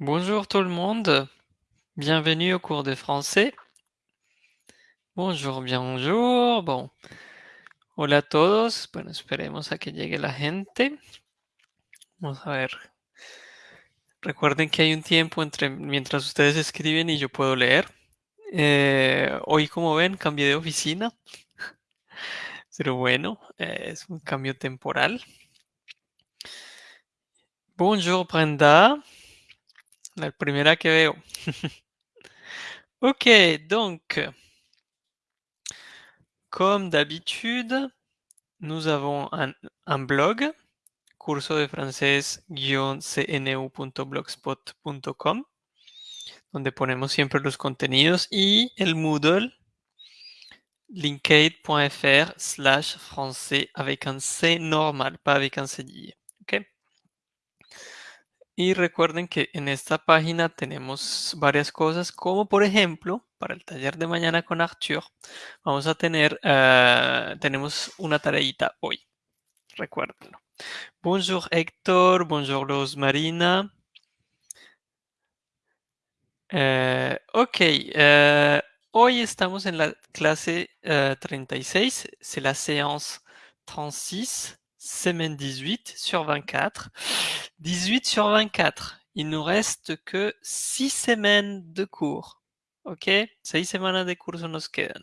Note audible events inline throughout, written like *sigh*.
Bonjour tout le monde, bienvenue au cours de français. Bonjour, bonjour, bon. Hola a todos, bueno, esperemos a que llegue la gente. Vamos a ver. Recuerden que hay un tiempo entre mientras ustedes escriben y yo puedo leer. Eh, hoy, como ven, cambié de oficina. *laughs* Pero bueno, eh, es un cambio temporal. Bonjour Brenda, la primera que veo. *laughs* ok, donc, comme d'habitude, nous avons un, blog, curso de francés-cnu.blogspot.com, donde ponemos siempre los contenidos y el Moodle linkade.fr slash français avec un C normal, pas avec un cédille. Y recuerden que en esta página tenemos varias cosas, como por ejemplo, para el taller de mañana con Arthur, vamos a tener, uh, tenemos una tareita hoy. Recuérdenlo. Bonjour Héctor, bonjour Los Marina. Uh, ok, uh, hoy estamos en la clase 36, c'est la séance 36, semaine 18 sur 24. 18 sur 24. Il nous reste que 6 semaines de cours. Ok? 6 semaines de cours nos quedan.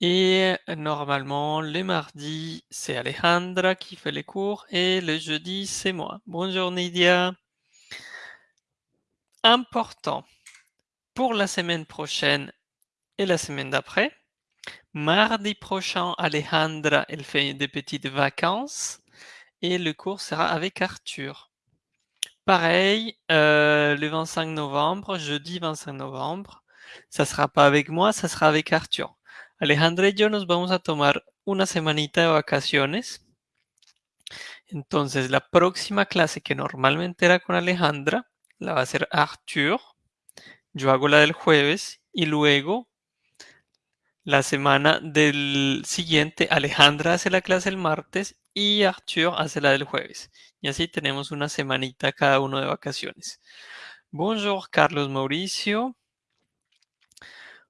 Et normalement, le mardi, c'est Alejandra qui fait les cours et le jeudi, c'est moi. Bonjour Nidia. Important pour la semaine prochaine et la semaine d'après. Mardi prochain, Alejandra, elle fait des petites vacances et le cours sera avec Arthur. Pareil, euh, le 25 novembre, jeudi 25 novembre, ça sera pas avec moi, ça sera avec Arthur. Alejandra y yo nos vamos a tomar una semanita de vacaciones. Entonces, la próxima clase que normalmente era con Alejandra, la va a hacer Arthur. Yo hago la del jueves y luego la semana del siguiente, Alejandra hace la clase el martes y Arthur hace la del jueves. Y así tenemos una semanita cada uno de vacaciones. Bonjour, Carlos Mauricio.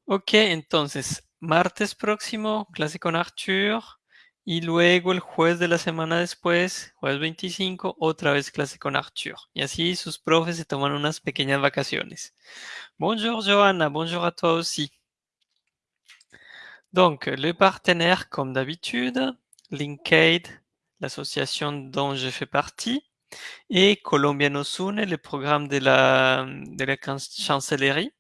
Ok, entonces, martes próximo, clase con Arthur. Y luego el jueves de la semana después, jueves 25, otra vez clase con Arthur. Y así sus profes se toman unas pequeñas vacaciones. Bonjour Johanna, bonjour à toi aussi. Donc, le partenaire, comme d'habitude, Linkade, l'association dont je fais partie, et Colombia Nos Une, le programme de la, de la chancellerie.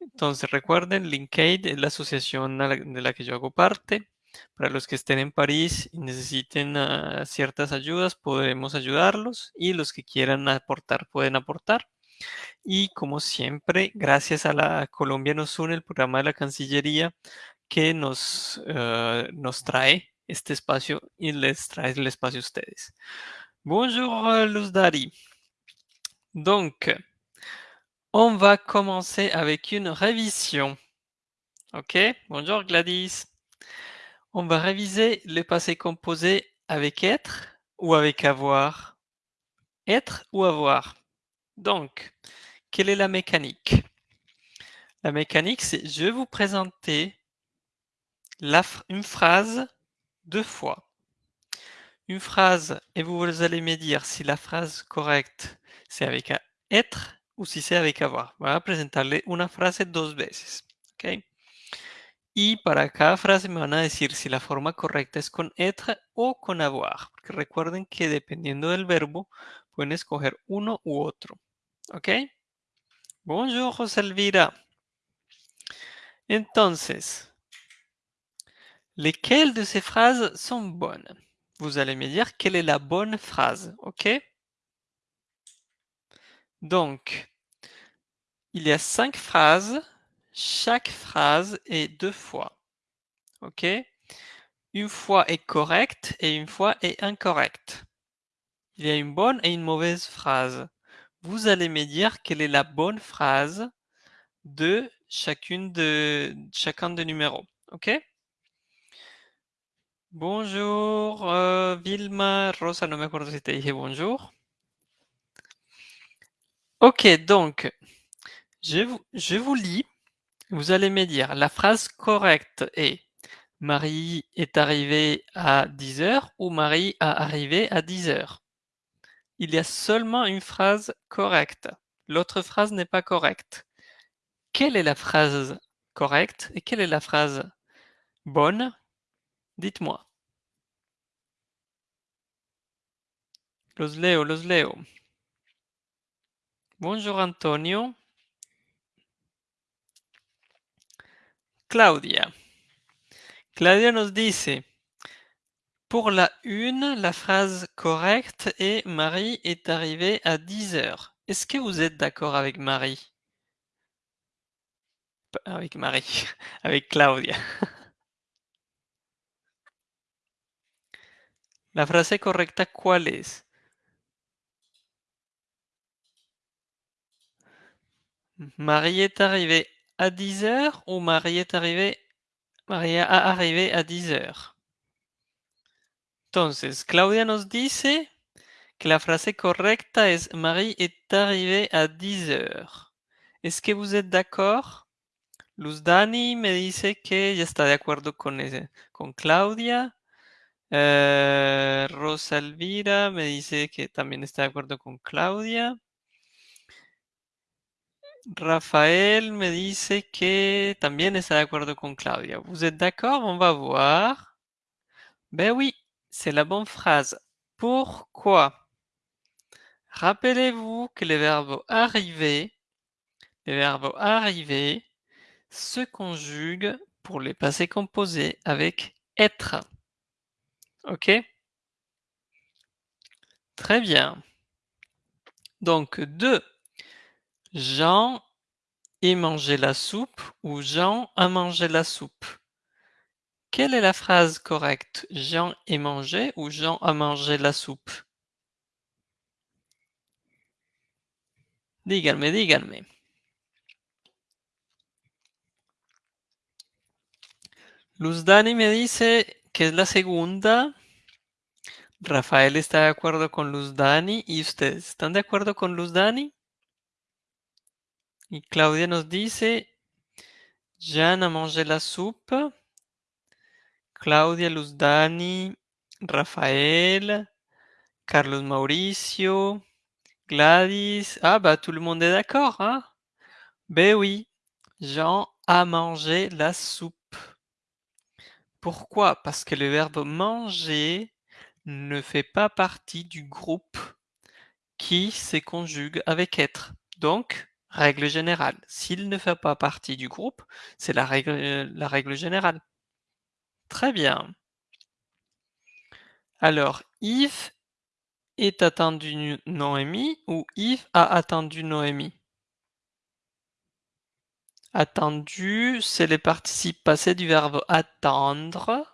Entonces recuerden, Linkade es la asociación de la que yo hago parte. Para los que estén en París y necesiten uh, ciertas ayudas, podemos ayudarlos y los que quieran aportar pueden aportar. Y como siempre, gracias a la Colombia Nos Une, el programa de la Cancillería, que nos, uh, nos trae este espacio y les trae el espacio a ustedes. Bonjour Luz Dari. Donc, on va commencer avec une révision. Ok, bonjour Gladys. On va réviser le passé composé avec être ou avec avoir. Être ou avoir. Donc, quelle est la mécanique? La mécanique, c'est je vais vous présenter une phrase deux fois. Une phrase, et vous allez me dire si la phrase correcte c'est avec être ou si c'est avec avoir. Voy a presentarle una frase dos veces. ¿ok? Y para cada frase me van a decir si la forma correcta es con être o con avoir. Porque recuerden que dependiendo del verbo pueden escoger uno u otro. ¿Ok? Bonjour, José Elvira. Entonces, lesquelles de ces phrases sont bonnes? Vous allez me dire quelle est la bonne phrase. ¿Ok? Donc, il y a cinq phrases. Chaque phrase est deux fois. OK? Une fois est correcte et une fois est incorrecte. Il y a une bonne et une mauvaise phrase. Vous allez me dire quelle est la bonne phrase de chacune de chacun des numéros. OK? Bonjour, euh, Vilma, Rosa, no me acuerdo si te dije bonjour. Ok, donc, je vous, je vous lis. Vous allez me dire, la phrase correcte est Marie est arrivée à 10 heures ou Marie a arrivé à 10 heures? Il y a seulement une phrase correcte. L'autre phrase n'est pas correcte. Quelle est la phrase correcte et quelle est la phrase bonne? Dites-moi. Los leo, los leo. Bonjour Antonio. Claudia. Claudia nos dice, pour la une, la phrase correcte est Marie est arrivée à 10 heures. Est-ce que vous êtes d'accord avec Marie? Avec Marie, *laughs* avec Claudia. *laughs* La frase correcta, ¿cuál es? Marie est arrivée à 10 heures ou Marie est arrivée, a arrivé à 10 heures? Entonces, Claudia nos dice que la frase correcta es Marie est arrivée à 10 heures. Est-ce que vous êtes d'accord? Luz Dani me dice que ya está de acuerdo con Claudia. Eh, Rosa Elvira me dice que también está de acuerdo con Claudia. Rafael me dice que también está de acuerdo con Claudia. Vous êtes d'accord? On va voir. Ben oui, c'est la bonne phrase. Pourquoi? Rappelez-vous que le verbe arriver, le verbe arriver se conjugue pour les passés composés avec être. Ok? Très bien. Donc, deux. Jean est mangé la soupe ou Jean a mangé la soupe? Quelle est la phrase correcte? Jean est mangé ou Jean a mangé la soupe? Díganme, díganme. Luz Dani me dice que es la segunda. Rafael está de acuerdo con Luz Dani. ¿Y ustedes están de acuerdo con Luz Dani? Y Claudia nos dice, Jean a mangé la soupe. Claudia, Luz Dani, Rafael, Carlos Mauricio, Gladys. Ah bah tout le monde est d'accord, hein? Ben oui, Jean a mangé la soupe. Pourquoi? Parce que le verbe manger ne fait pas partie du groupe qui se conjugue avec être. Donc, règle générale, s'il ne fait pas partie du groupe, c'est la règle générale. Très bien. Alors, Yves est attendu Noémie ou Yves a attendu Noémie Attendu, c'est le participe passé du verbe attendre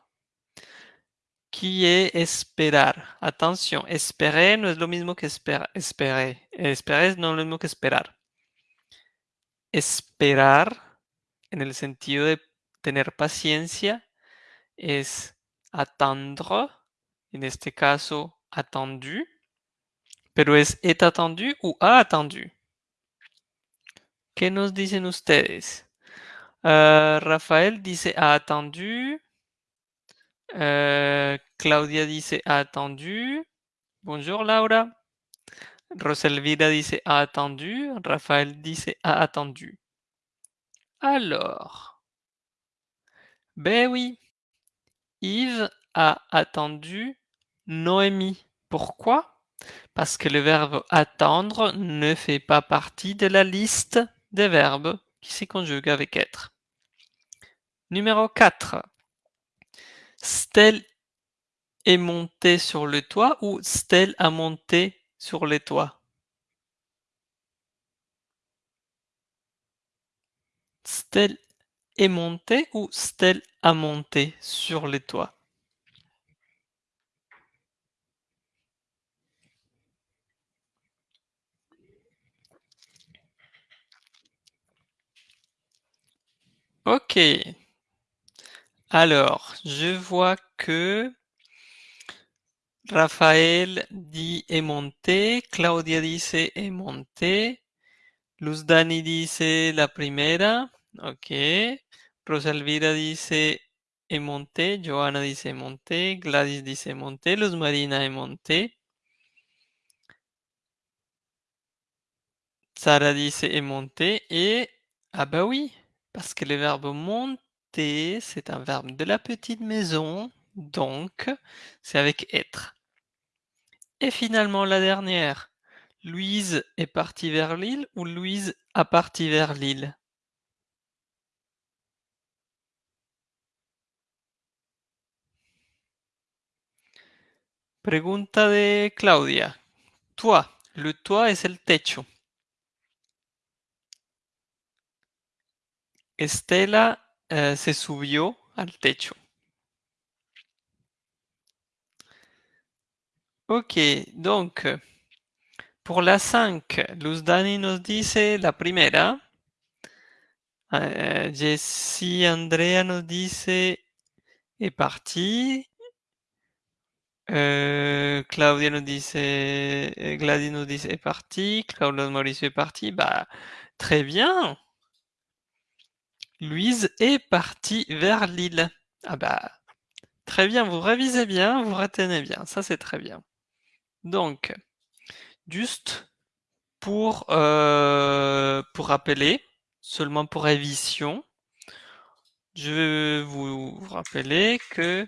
qui est esperar. Attention, esperar no es lo mismo que esperar. Esperar, esperar no es lo mismo que esperar. Esperar, en el sentido de tener paciencia, es attendre, en este caso attendu, pero es est attendu ou a attendu? ¿Qué nos dicen ustedes? Uh, Rafael dice ha attendu. Uh, Claudia dice ha attendu. Bonjour Laura. Roselvira dice ha attendu. Rafael dice ha attendu. Alors. Ben oui. Yves a attendu Noémie. Pourquoi? Parce que le verbe attendre ne fait pas partie de la liste des verbes qui se conjuguent avec être. Numéro 4. Stella est montée sur le toit ou Stella a monté sur le toit est montée ou Stella a monté sur le toit Ok. Alors, je vois que Rafael dit est monté, Claudia dice est monté, Luz Dani dice la primera. Ok. Rosalvira dice monté. Joana dice monté. Gladys dice monté. Luz Marina monté. Sarah dice monté. Et ah bah oui, parce que le verbe monter, c'est un verbe de la petite maison. Donc, c'est avec être. Et finalement, la dernière. Louise est partie vers l'île ou Louise a parti vers l'île? Pregunta de Claudia. Toit. Le toit es el techo. Estela euh, se subió al techo. Ok, donc pour la 5, Luz Dani nos dice la primera. Euh, Jessie Andrea nos dice est parti. Euh, Claudia nous dice, Gladys nous dice est parti. Claudia Mauricio est parti. Bah, très bien. Louise est partie vers l'île. Ah bah, très bien, vous révisez bien, vous retenez bien, ça c'est très bien. Donc, juste pour, euh, pour rappeler, seulement pour révision, je vais vous rappeler que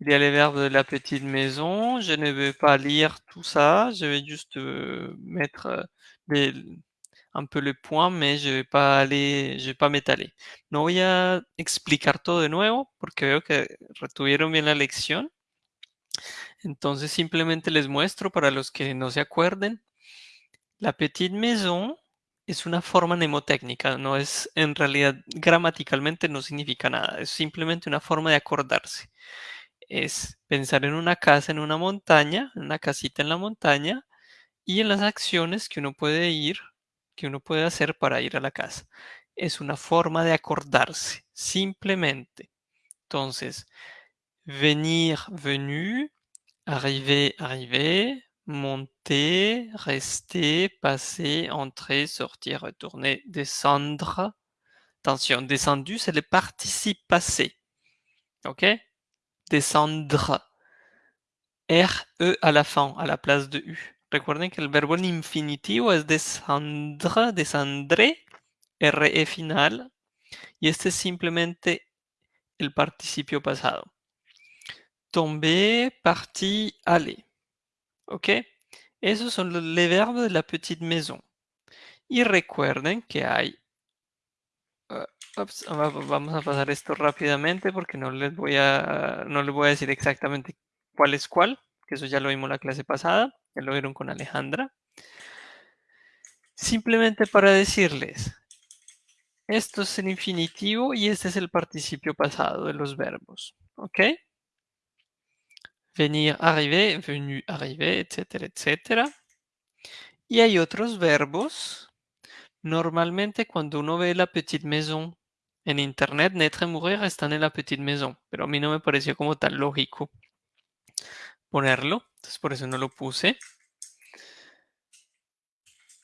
il y a les verbes de la petite maison. Je ne vais pas lire tout ça, je vais juste euh, mettre euh, des, un peu le point, mais je vais pas aller, je vais pas m'étaler. No voy a explicar todo de nuevo porque veo que retuvieron bien la lección. Entonces simplemente les muestro para los que no se acuerden. La petite maison es una forma mnemotécnica, no es en realidad gramaticalmente no significa nada, es simplemente una forma de acordarse. Es pensar en una casa en una montaña, una casita en la montaña y en las acciones que uno puede ir que uno puede hacer para ir a la casa. Es una forma de acordarse, simplemente. Entonces, venir, venu, arriver, arriver, monter, rester, passer, entrer, sortir, retourner, descendre. Attention, descendu, c'est le participe passé. Descendre. R-E à la fin, à la place de U. Recuerden que el verbo en infinitivo es descendre, descendré, RE final, y este es simplemente el participio pasado. Tomber, partir, aller. ¿Ok? Esos son los verbos de la petite maison. Y recuerden que. Vamos a pasar esto rápidamente porque no les voy a, no les voy a decir exactamente cuál es cuál, que eso ya lo vimos la clase pasada, ya lo vieron con Alejandra. Simplemente para decirles, esto es el infinitivo y este es el participio pasado de los verbos, ¿ok? Venir, arriver, venu, arriver, etcétera, etcétera. Y hay otros verbos. Normalmente cuando uno ve la petite maison en internet, naître mourir están en la petite maison, pero a mí no me pareció como tan lógico ponerlo, entonces por eso no lo puse.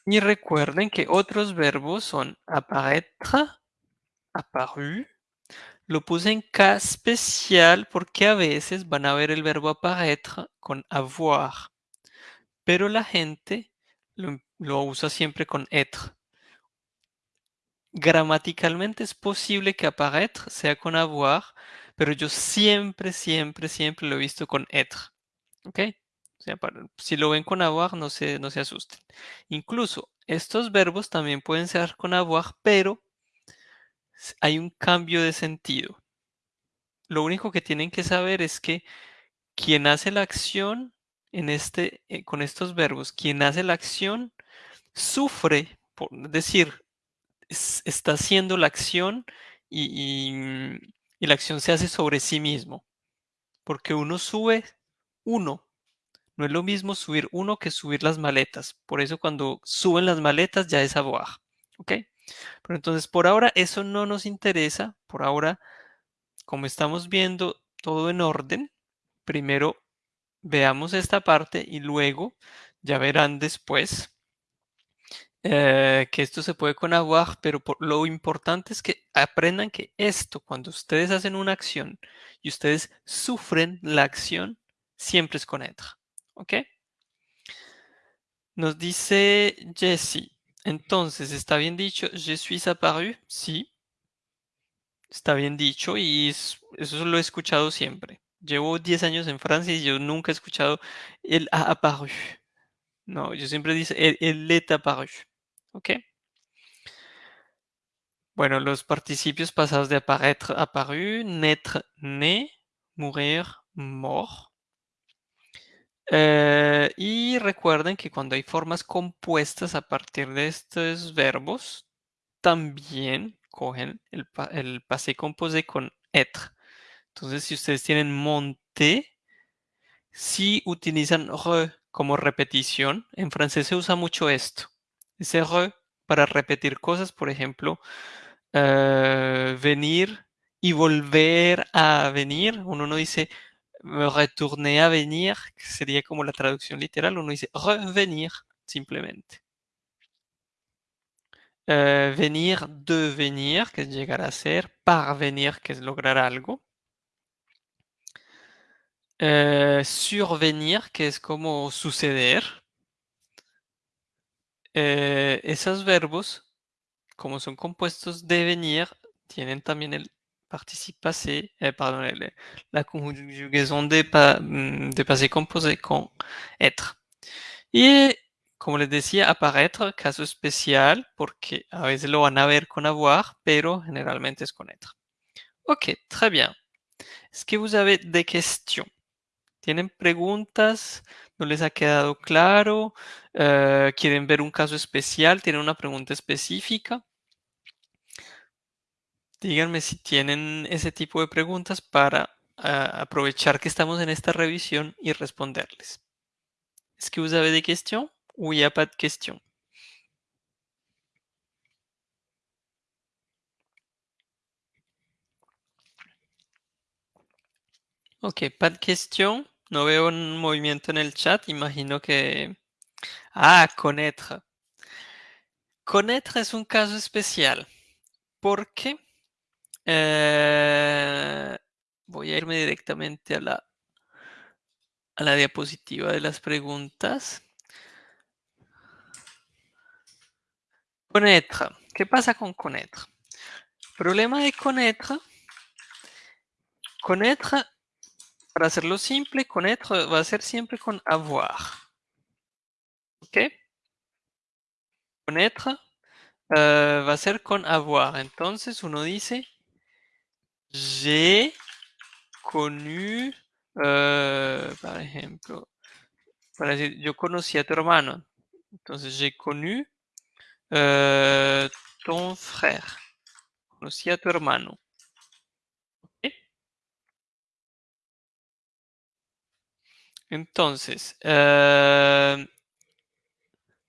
Y recuerden que otros verbos son apparaître, apparu. Lo puse en cas especial porque a veces van a ver el verbo apparaître con avoir. Pero la gente lo usa siempre con être. Gramaticalmente es posible que apparaître sea con avoir, pero yo siempre, siempre, siempre lo he visto con être. ¿Ok? si lo ven con avoir, no se, no se asusten. Incluso estos verbos también pueden ser con avoir, pero hay un cambio de sentido. Lo único que tienen que saber es que quien hace la acción en este, eh, con estos verbos, quien hace la acción sufre, por decir, está haciendo la acción y, y la acción se hace sobre sí mismo. Porque uno sube uno, no es lo mismo subir uno que subir las maletas. Por eso cuando suben las maletas ya es avoir. ¿Ok? Pero entonces por ahora eso no nos interesa. Por ahora, como estamos viendo todo en orden, primero veamos esta parte y luego ya verán después eh, que esto se puede con avoir, pero lo importante es que aprendan que esto, cuando ustedes hacen una acción y ustedes sufren la acción, siempre es con être. ¿Ok? Nos dice Jessie. Entonces, ¿está bien dicho? Je suis apparu. Sí. Está bien dicho y eso lo he escuchado siempre. Llevo 10 años en Francia y yo nunca he escuchado el a apparu. No, yo siempre dice el, el est apparu. ¿Ok? Bueno, los participios pasados de apparaître, apparu, naître, né, mourir, mort. Eh, y recuerden que cuando hay formas compuestas a partir de estos verbos, también cogen el, el passé composé con être. Entonces, si ustedes tienen monté, si utilizan re como repetición, en francés se usa mucho esto. Ese re para repetir cosas, por ejemplo, eh, venir y volver a venir. Uno no dice retourner a venir, que sería como la traducción literal. Uno dice revenir, simplemente. Eh, venir, devenir, que es llegar a ser. Parvenir, que es lograr algo. Eh, survenir, que es como suceder. Esos verbos como son compuestos de venir, tienen también el participe passé, eh, pardon, la conjugación de, mm, de passé composé con être. Y como les decía, apparaître, caso especial, porque a veces lo van a ver con avoir, pero generalmente es con être. Ok, très bien. Est-ce que vous avez des questions? ¿Tienen preguntas? ¿No les ha quedado claro? Eh, ¿Quieren ver un caso especial? ¿Tienen una pregunta específica? Díganme si tienen ese tipo de preguntas para ah, aprovechar que estamos en esta revisión y responderles. ¿Es que vous avez des questions ou il n'y? Ok, pas de questions. No veo un movimiento en el chat. Imagino que... Ah, connaître. Connaître es un caso especial. ¿Por qué? Eh, voy a irme directamente a la, a la diapositiva de las preguntas. Connaître. ¿Qué pasa con connaître? Problema de connaître. Connaître, para hacerlo simple, connaître va a ser siempre con avoir. ¿Ok? Connaître uh, va a ser con avoir. Entonces uno dice j'ai connu, uh, par ejemplo, para decir, yo conocí a tu hermano. Entonces, j'ai connu uh, ton frère. Conocí a tu hermano. Entonces, uh,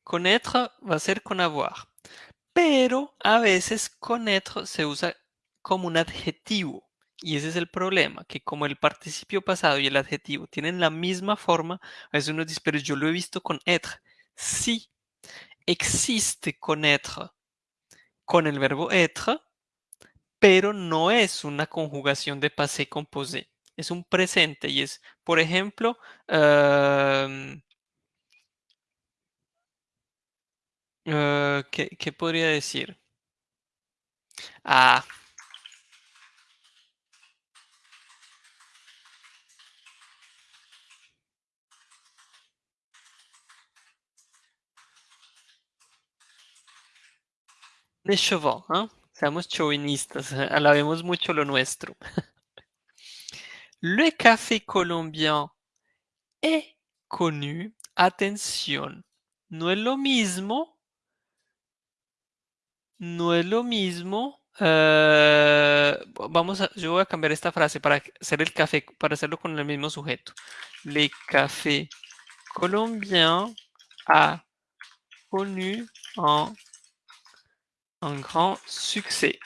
connaître va a ser con avoir. Pero a veces connaître se usa como un adjetivo. Y ese es el problema, que como el participio pasado y el adjetivo tienen la misma forma, a veces uno dice, pero yo lo he visto con être. Sí, existe connaître con el verbo être, pero no es una conjugación de passé composé. Es un presente y es, por ejemplo, uh, uh, ¿qué, ¿qué podría decir? Ah, de chauvin, ¿eh? seamos chauvinistas, *laughs* alabemos mucho lo nuestro. *laughs* Le café colombien est connu, atención, no es lo mismo, no es lo mismo, uh, vamos a, yo cambiar esta frase para hacer el café, para hacerlo con el mismo. Le café colombien a connu un, un grand succès.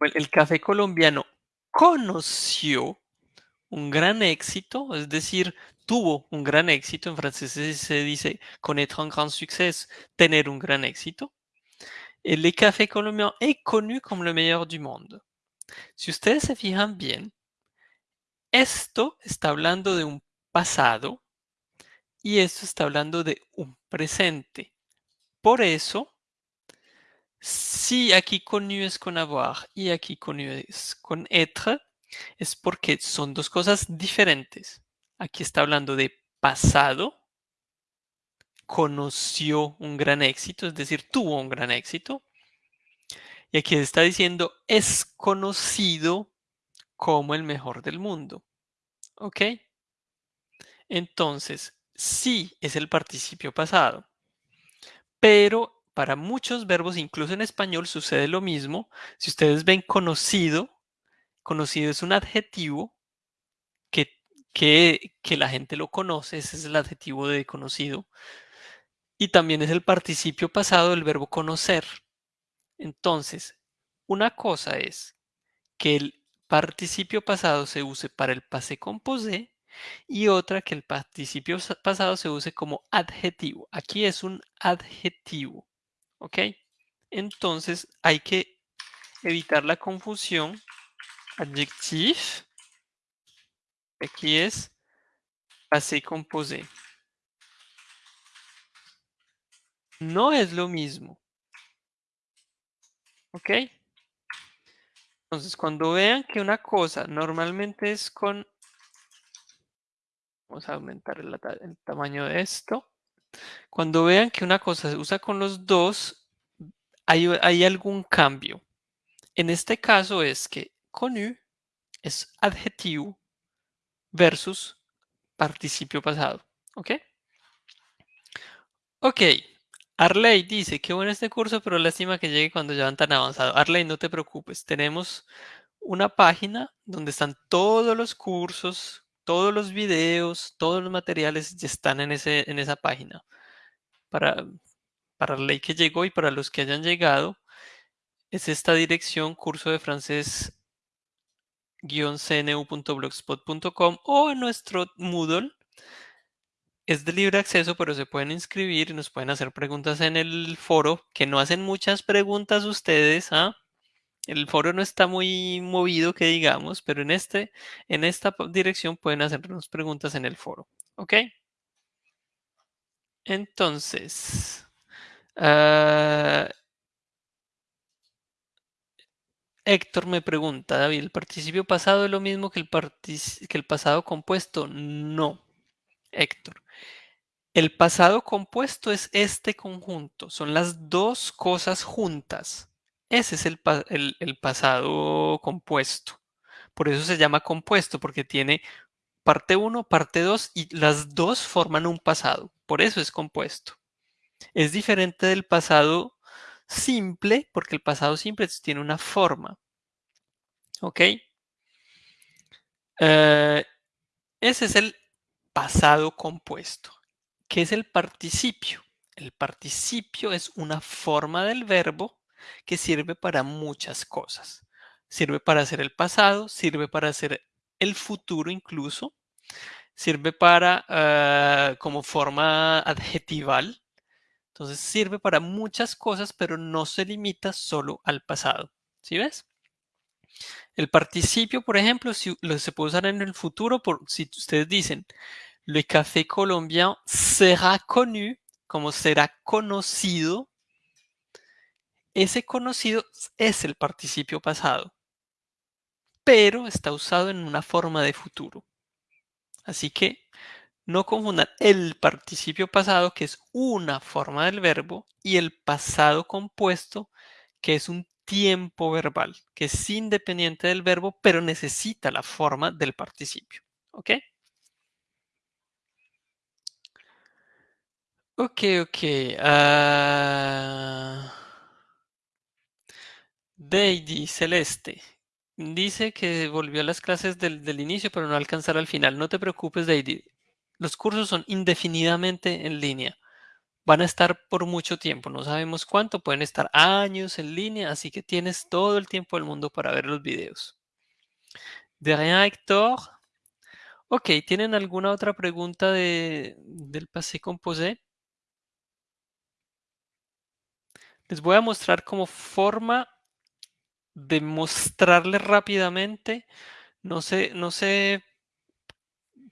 El café colombiano conoció un gran éxito, es decir, tuvo un gran éxito, en francés se dice connaître un grand succès, tener un gran éxito. El café colombiano est connu como le meilleur du monde. Si ustedes se fijan bien, esto está hablando de un pasado y esto está hablando de un presente. Por eso, si aquí connu es con avoir y aquí connu es con être, es porque son dos cosas diferentes. Aquí está hablando de pasado, conoció un gran éxito, es decir, tuvo un gran éxito. Y aquí está diciendo es conocido como el mejor del mundo. ¿Ok? Entonces, sí es el participio pasado. Pero para muchos verbos, incluso en español, sucede lo mismo. Si ustedes ven conocido, conocido es un adjetivo que, que, la gente lo conoce, ese es el adjetivo de conocido. Y también es el participio pasado del verbo conocer. Entonces, una cosa es que el participio pasado se use para el passé composé y otra que el participio pasado se use como adjetivo. Aquí es un adjetivo, ¿ok? Entonces hay que evitar la confusión. Adjectif, aquí es passé composé. No es lo mismo. ¿Ok? Entonces, cuando vean que una cosa normalmente es con... Vamos a aumentar el, tamaño de esto. Cuando vean que una cosa se usa con los dos, hay, hay algún cambio. En este caso es que connu es adjetivo versus participio pasado. ¿Ok? Ok, Arley dice, qué bueno este curso, pero lástima que llegue cuando ya van tan avanzado. Arley, no te preocupes, tenemos una página donde están todos los cursos, todos los videos, todos los materiales están en, ese, en esa página. Para, para Arley que llegó y para los que hayan llegado, es esta dirección, curso de francés cnu.blogspot.com o en nuestro Moodle es de libre acceso, pero se pueden inscribir y nos pueden hacer preguntas en el foro, que no hacen muchas preguntas ustedes, ¿ah? El foro no está muy movido, que digamos, pero en, este, en esta dirección pueden hacernos preguntas en el foro, ¿ok? Entonces, uh, Héctor me pregunta, David, ¿el participio pasado es lo mismo que el, que el pasado compuesto? No, Héctor. El pasado compuesto es este conjunto, son las dos cosas juntas. Ese es el, pasado compuesto. Por eso se llama compuesto, porque tiene parte 1, parte 2 y las dos forman un pasado. Por eso es compuesto. Es diferente del pasado simple, porque el pasado simple tiene una forma. ¿Ok? Eh, ese es el pasado compuesto. ¿Qué es el participio? El participio es una forma del verbo que sirve para muchas cosas. Sirve para hacer el pasado, sirve para hacer el futuro incluso, sirve para ah, como forma adjetival. Entonces sirve para muchas cosas, pero no se limita solo al pasado. ¿Sí ves? El participio, por ejemplo, si, se puede usar en el futuro, por, si ustedes dicen, le café colombiano será connu, como será conocido. Ese conocido es el participio pasado, pero está usado en una forma de futuro. Así que no confundan el participio pasado, que es una forma del verbo, y el pasado compuesto, que es un tiempo verbal, que es independiente del verbo, pero necesita la forma del participio. ¿Ok? Ok, ok. Uh... Celeste. Dice que volvió a las clases del, del inicio, pero no alcanzará al final. No te preocupes, Deidi. Los cursos son indefinidamente en línea. Van a estar por mucho tiempo. No sabemos cuánto. Pueden estar años en línea, así que tienes todo el tiempo del mundo para ver los videos. De rien, Héctor. Ok, ¿tienen alguna otra pregunta de, del passé composé? Les voy a mostrar como forma de mostrarles rápidamente. No sé, no sé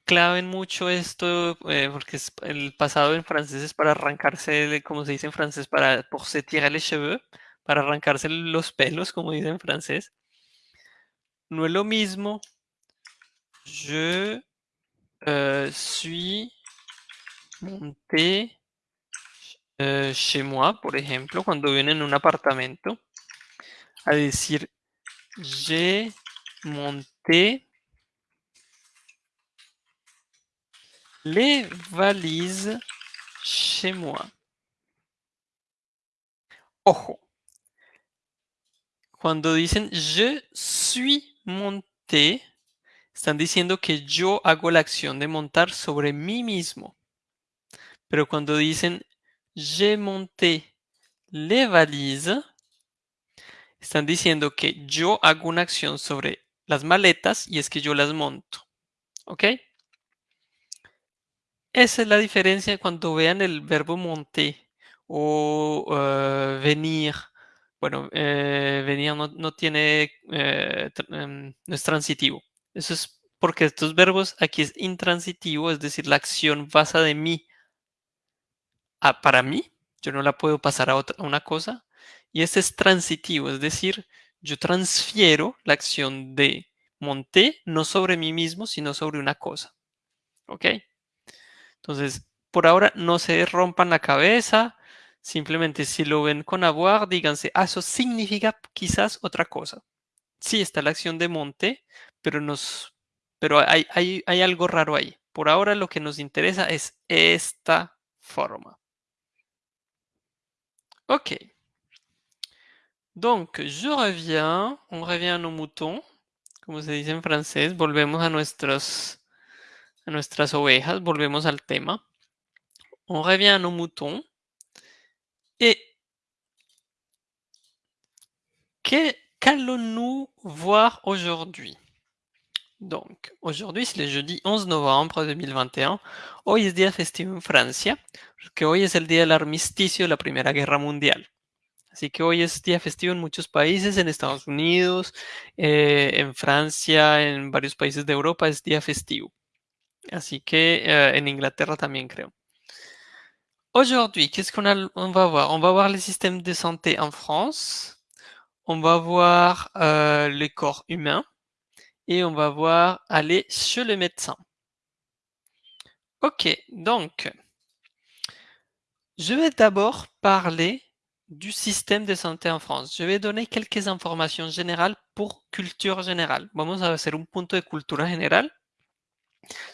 claven mucho esto, eh, porque es, el pasado en francés es para arrancarse, como se dice en francés, para pour se les cheveux, para arrancarse los pelos, como dice en francés. No es lo mismo. Je euh, suis monté euh, chez moi, por ejemplo, cuando viven en un apartamento, a decir j'ai monté les valises chez moi. Ojo. Cuando dicen je suis monté, están diciendo que yo hago la acción de montar sobre mí mismo. Pero cuando dicen j'ai monté les valises, están diciendo que yo hago una acción sobre las maletas y es que yo las monto. ¿Ok? Esa es la diferencia cuando vean el verbo monter o uh, venir. Bueno, eh, venir no, no tiene, eh, em, no es transitivo. Eso es porque estos verbos aquí es intransitivo, es decir, la acción pasa de mí a para mí. Yo no la puedo pasar a, otra, a una cosa. Y este es transitivo, es decir, yo transfiero la acción de monté no sobre mí mismo, sino sobre una cosa. ¿Ok? Entonces, por ahora no se rompan la cabeza. Simplemente si lo ven con avoir, díganse, ah, eso significa quizás otra cosa. Sí, está la acción de monte, pero, nos, pero hay, hay, hay algo raro ahí. Por ahora lo que nos interesa es esta forma. Ok. Donc, je reviens, on revient a nos moutons, como se dice en francés, volvemos a nuestros a nuestras ovejas, volvemos al tema. On revient à nos moutons. Et qu'allons-nous voir aujourd'hui? Donc, aujourd'hui, c'est le jeudi 11 novembre 2021. Hoy es día festivo en Francia, porque hoy es el día del armisticio de la Primera Guerra Mundial. Así que hoy es día festivo en muchos países, en Estados Unidos, eh, en Francia, en varios países de Europa es día festivo. Así que euh, en Inglaterra también creo. Aujourd'hui, qu'est-ce qu'on on va voir? On va voir les systèmes de santé en France, on va voir euh, les corps humains et on va voir aller chez le médecin. Ok, donc, je vais d'abord parler du système de santé en France. Je vais donner quelques informations générales pour culture générale. Vamos a hacer un punto de cultura general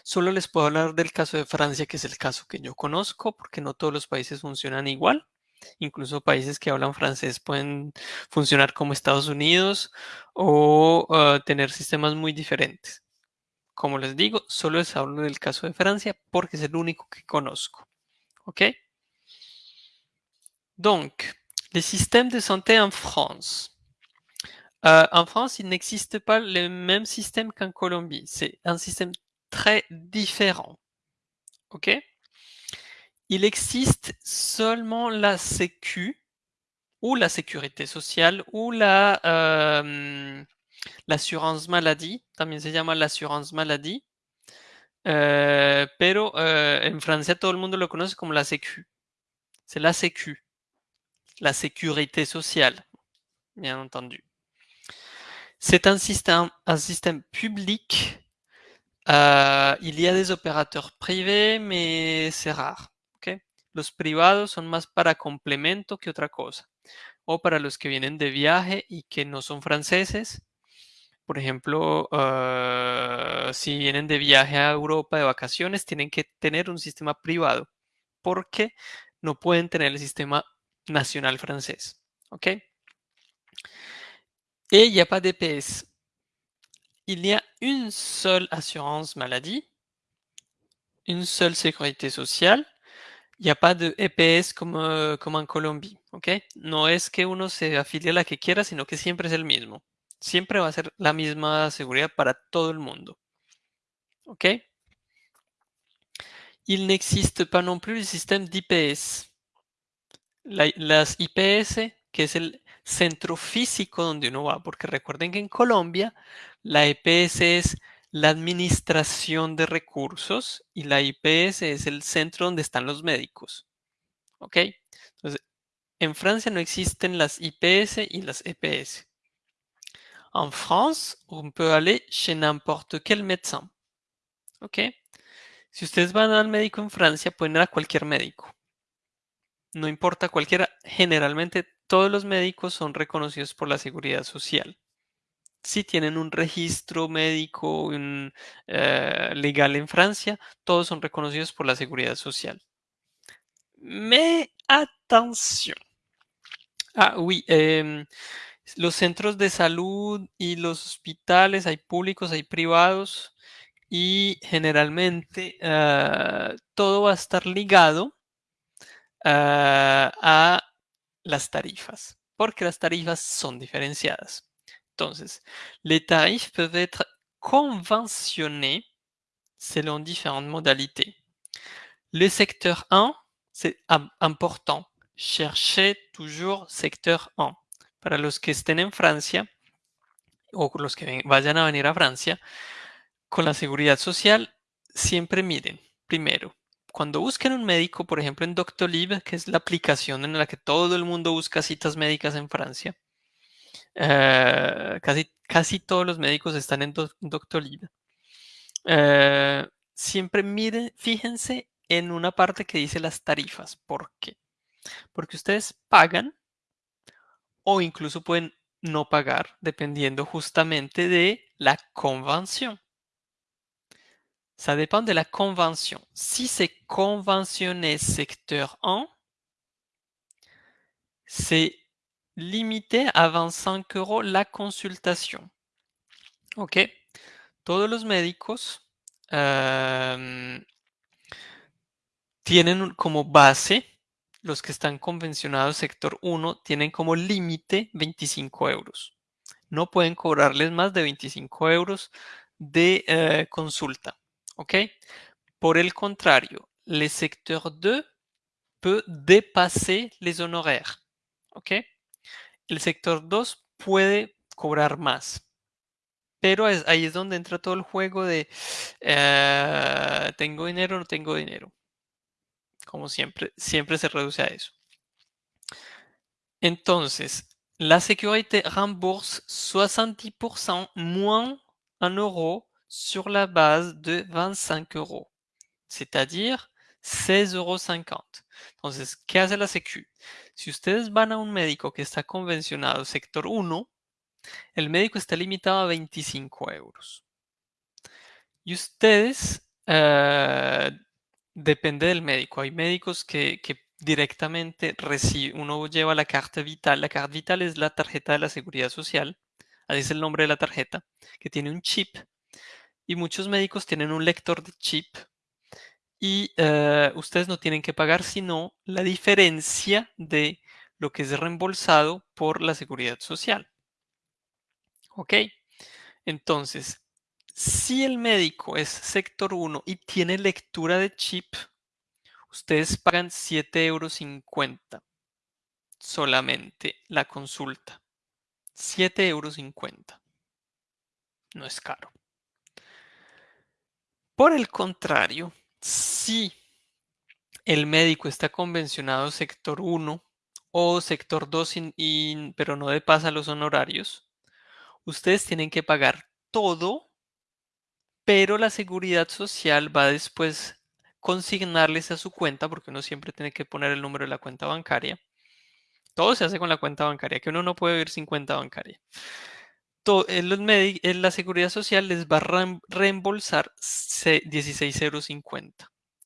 Solo les puedo hablar del caso de Francia, que es el caso que yo conozco, porque no todos los países funcionan igual. Incluso países que hablan francés pueden funcionar como Estados Unidos o uh, tener sistemas muy diferentes. Como les digo, solo les hablo del caso de Francia porque es el único que conozco. ¿Ok? Donc, les systèmes de santé en France. Euh, en France, il n'existe pas le même système qu'en Colombie. C'est un système très différent. OK? Il existe seulement la Sécu ou la sécurité sociale ou la euh, l'assurance maladie, también se llama l'assurance maladie, euh, pero euh, en francés todo el mundo lo conoce como la Sécu. C'est la Sécu, la sécurité sociale, bien entendu. C'est un système, un public Uh, il y a des opérateurs privés, mais c'est rare. ¿okay? Los privados son más para complemento que otra cosa. O para los que vienen de viaje y que no son franceses. Por ejemplo, uh, si vienen de viaje a Europa de vacaciones, tienen que tener un sistema privado porque no pueden tener el sistema nacional francés. ¿Ok? Et il n'y a pas d'EPS. il y a une seule assurance maladie, une seule sécurité sociale. Il n'y a pas de EPS como, euh, como en Colombia, ¿ok? No es que uno se afilie a la que quiera, sino que siempre es el mismo. Siempre va a ser la misma seguridad para todo el mundo. ¿Ok? il n'existe pas non plus le système d'IPS. Las IPS, que es el centro físico donde uno va, porque recuerden que en Colombia la EPS es la administración de recursos y la IPS es el centro donde están los médicos. ¿Ok? Entonces, en Francia no existen las IPS y las EPS. En France, on peut aller chez n'importe quel médecin. ¿Ok? Si ustedes van al médico en Francia, pueden ir a cualquier médico. No importa cualquiera, generalmente todos los médicos son reconocidos por la seguridad social. Si tienen un registro médico eh, legal en Francia, todos son reconocidos por la seguridad social. Mais attention. Ah, oui, em, los centros de salud y los hospitales, hay públicos, hay privados, y generalmente ah, todo va a estar ligado a las tarifas, porque las tarifas son diferenciadas. Entonces, les tarifs peuvent être conventionnés selon différentes modalités. Le secteur 1, c'est important. Cherchez toujours secteur 1. Para los que estén en Francia o los que vayan a venir a Francia, con la seguridad social, siempre miren, primero, cuando busquen un médico, por ejemplo en Doctolib, que es la aplicación en la que todo el mundo busca citas médicas en Francia, eh, casi, casi todos los médicos están en Doctolib. Eh, siempre miren, fíjense en una parte que dice las tarifas. ¿Por qué? Porque ustedes pagan o incluso pueden no pagar dependiendo justamente de la convención. Ça dépend de la convention. Si c'est conventionné secteur 1, c'est limité à 25 euros la consultation. Ok. Todos los médicos euh, tienen como base, los que están convencionados sector 1, tienen como límite 25 euros. No pueden cobrarles más de 25 euros de euh, consulta. OK Pour le contrario, le secteur 2 peut dépasser les honoraires. ¿Ok? El sector 2 puede cobrar más. Pero ahí es donde entra todo el juego de eh, tengo dinero o no tengo dinero. Como siempre, siempre se reduce a eso. Entonces, la sécurité rembourse 70% moins un euro sur la base de 25 euros, c'est-à-dire 16,50 euros. Entonces, ¿qué hace la Secu? Si ustedes van a un médico que está convencionado sector 1, el médico está limitado a 25 euros. Y ustedes, eh, depende del médico. Hay médicos que, directamente reciben, uno lleva la carta vital. La carta vital es la tarjeta de la seguridad social, así es el nombre de la tarjeta, que tiene un chip y muchos médicos tienen un lector de chip y eh, ustedes no tienen que pagar sino la diferencia de lo que es reembolsado por la seguridad social. ¿Ok? Entonces, si el médico es sector 1 y tiene lectura de chip, ustedes pagan 7,50 euros solamente la consulta. 7,50 euros. No es caro. Por el contrario, si el médico está convencionado sector 1 o sector 2, pero no de pasa los honorarios, ustedes tienen que pagar todo, pero la seguridad social va después consignarles a su cuenta, porque uno siempre tiene que poner el número de la cuenta bancaria. Todo se hace con la cuenta bancaria, que uno no puede vivir sin cuenta bancaria la seguridad social les va a reembolsar 16,50 euros,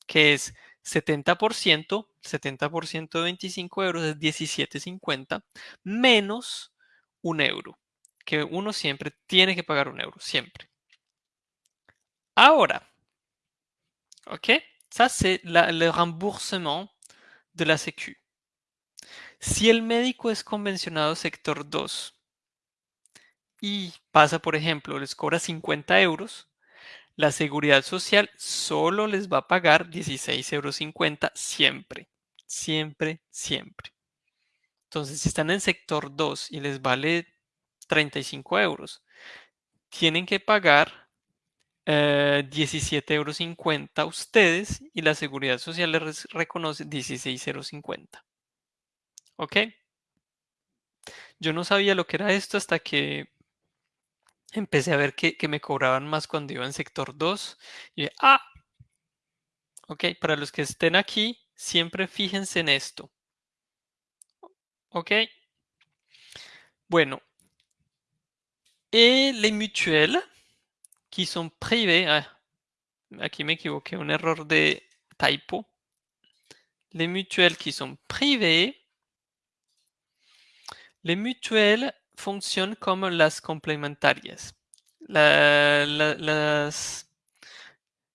que es 70%, 70% de 25 euros es 17,50, menos un euro, que uno siempre tiene que pagar un euro, siempre. Ahora, ok, ça c'est le remboursement de la Sécu. Si el médico es convencionado sector 2, y pasa, por ejemplo, les cobra 50 euros, la seguridad social solo les va a pagar 16,50 euros siempre, siempre, siempre. Entonces, si están en sector 2 y les vale 35 euros, tienen que pagar 17,50 eh, euros ustedes y la seguridad social les reconoce 16,50 euros. ¿Ok? Yo no sabía lo que era esto hasta que empecé a ver que, me cobraban más cuando iba en sector 2. Y ah, ok, para los que estén aquí, siempre fíjense en esto. Ok. Bueno. Et les mutuelles qui sont privées, ah, aquí me equivoqué, un error de typo. Les mutuelles qui sont privées, les mutuelles fonctionnent comme las complementarias. La,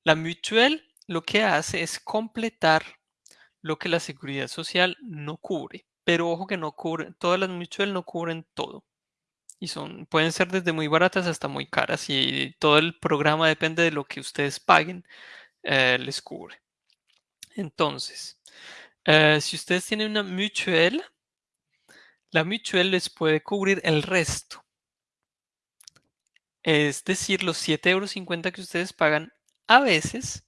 la mutuelle lo que hace es completar lo que la seguridad social no cubre. Pero ojo que no cubre, todas las mutuelles no cubren todo. Y son, pueden ser desde muy baratas hasta muy caras y todo el programa depende de lo que ustedes paguen, eh, les cubre. Entonces, eh, si ustedes tienen una mutuelle, la mutuelle les puede cubrir el resto. Es decir, los 7,50 euros que ustedes pagan, a veces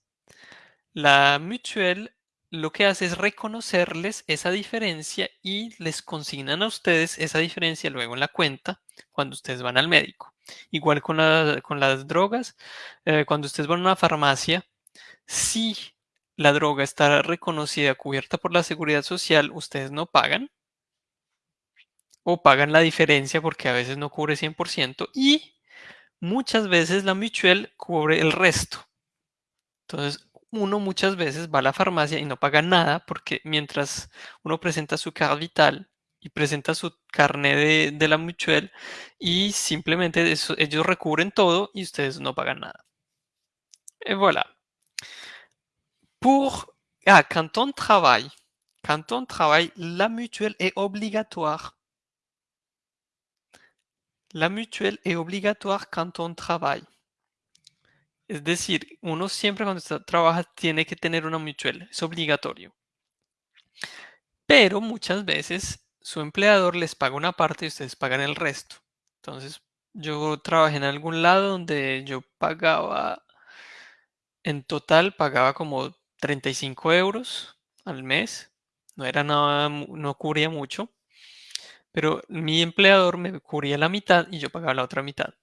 la mutuelle lo que hace es reconocerles esa diferencia y les consignan a ustedes esa diferencia luego en la cuenta cuando ustedes van al médico. Igual con, las drogas, eh, cuando ustedes van a una farmacia, si la droga está reconocida, cubierta por la seguridad social, ustedes no pagan o pagan la diferencia porque a veces no cubre 100% y muchas veces la mutual cubre el resto. Entonces, uno muchas veces va a la farmacia y no paga nada porque mientras uno presenta su carta vital y presenta su carnet de, la mutuelle y simplemente ellos recubren todo y ustedes no pagan nada. Et voilà. Pour, ah, quand on travaille, quand on travaille, la mutuelle est obligatoire. La mutuelle est obligatoire quand on travaille. Es decir, uno siempre cuando trabaja tiene que tener una mutual, es obligatorio. Pero muchas veces su empleador les paga una parte y ustedes pagan el resto. Entonces, yo trabajé en algún lado donde yo pagaba, en total pagaba como 35 euros al mes. No era nada, no cubría mucho. Pero mi empleador me cubría la mitad y yo pagaba la otra mitad.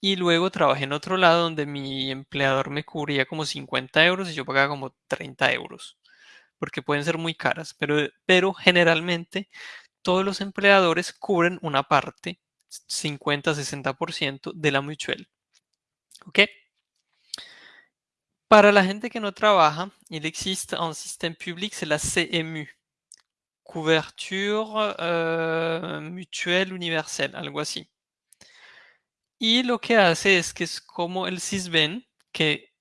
Y luego trabajé en otro lado donde mi empleador me cubría como 50 euros y yo pagaba como 30 euros. Porque pueden ser muy caras, pero, pero generalmente todos los empleadores cubren una parte, 50-60% de la mutual. ¿Ok? Para la gente que no trabaja, il existe un système public, c'est la CMU. Couverture euh, mutuelle universelle, algo así. Y lo que hace es que es como el CISBEN, que,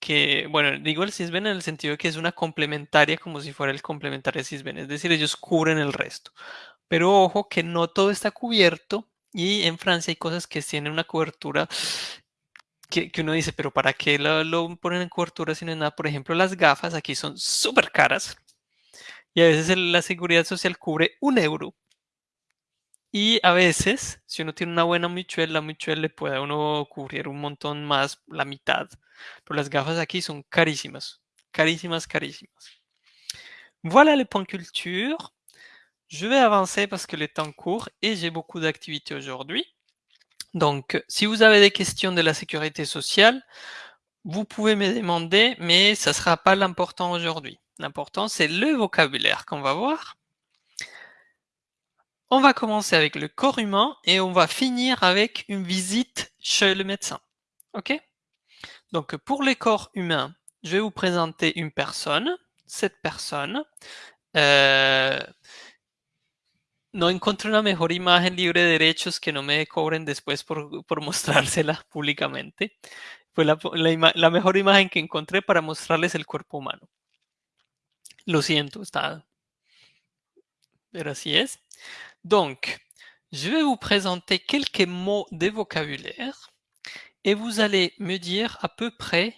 que, bueno, digo el CISBEN en el sentido de que es una complementaria como si fuera el complementario CISBEN, es decir, ellos cubren el resto. Pero ojo que no todo está cubierto y en Francia hay cosas que tienen una cobertura que, uno dice, pero ¿para qué lo, lo, ponen en cobertura si no es nada? Por ejemplo, las gafas aquí son súper caras y a veces la seguridad social cubre un euro y a veces, si uno tiene una buena mutuelle, la mutuelle le puede a uno cubrir un montón más, la mitad. Pero las gafas aquí son carísimas, carísimas, carísimas. Voilà les points culture. Je vais avancer parce que le temps court et j'ai beaucoup d'activités aujourd'hui. Donc, si vous avez des questions de la sécurité sociale, vous pouvez me demander, mais ça ne sera pas l'important aujourd'hui. L'important, c'est le vocabulaire qu'on va voir. On va commencer avec le corps humain et on va finir avec une visite chez le médecin. Ok? Donc pour les corps humains, je vais vous présenter une personne. Cette personne euh, no encontré una mejor imagen libre de derechos que no me cobren después por, por mostrársela públicamente. Fue la, la, mejor imagen que encontré para mostrarles el cuerpo humano. Lo siento, está... Es. Donc, je vais vous présenter quelques mots de vocabulaire et vous allez me dire à peu près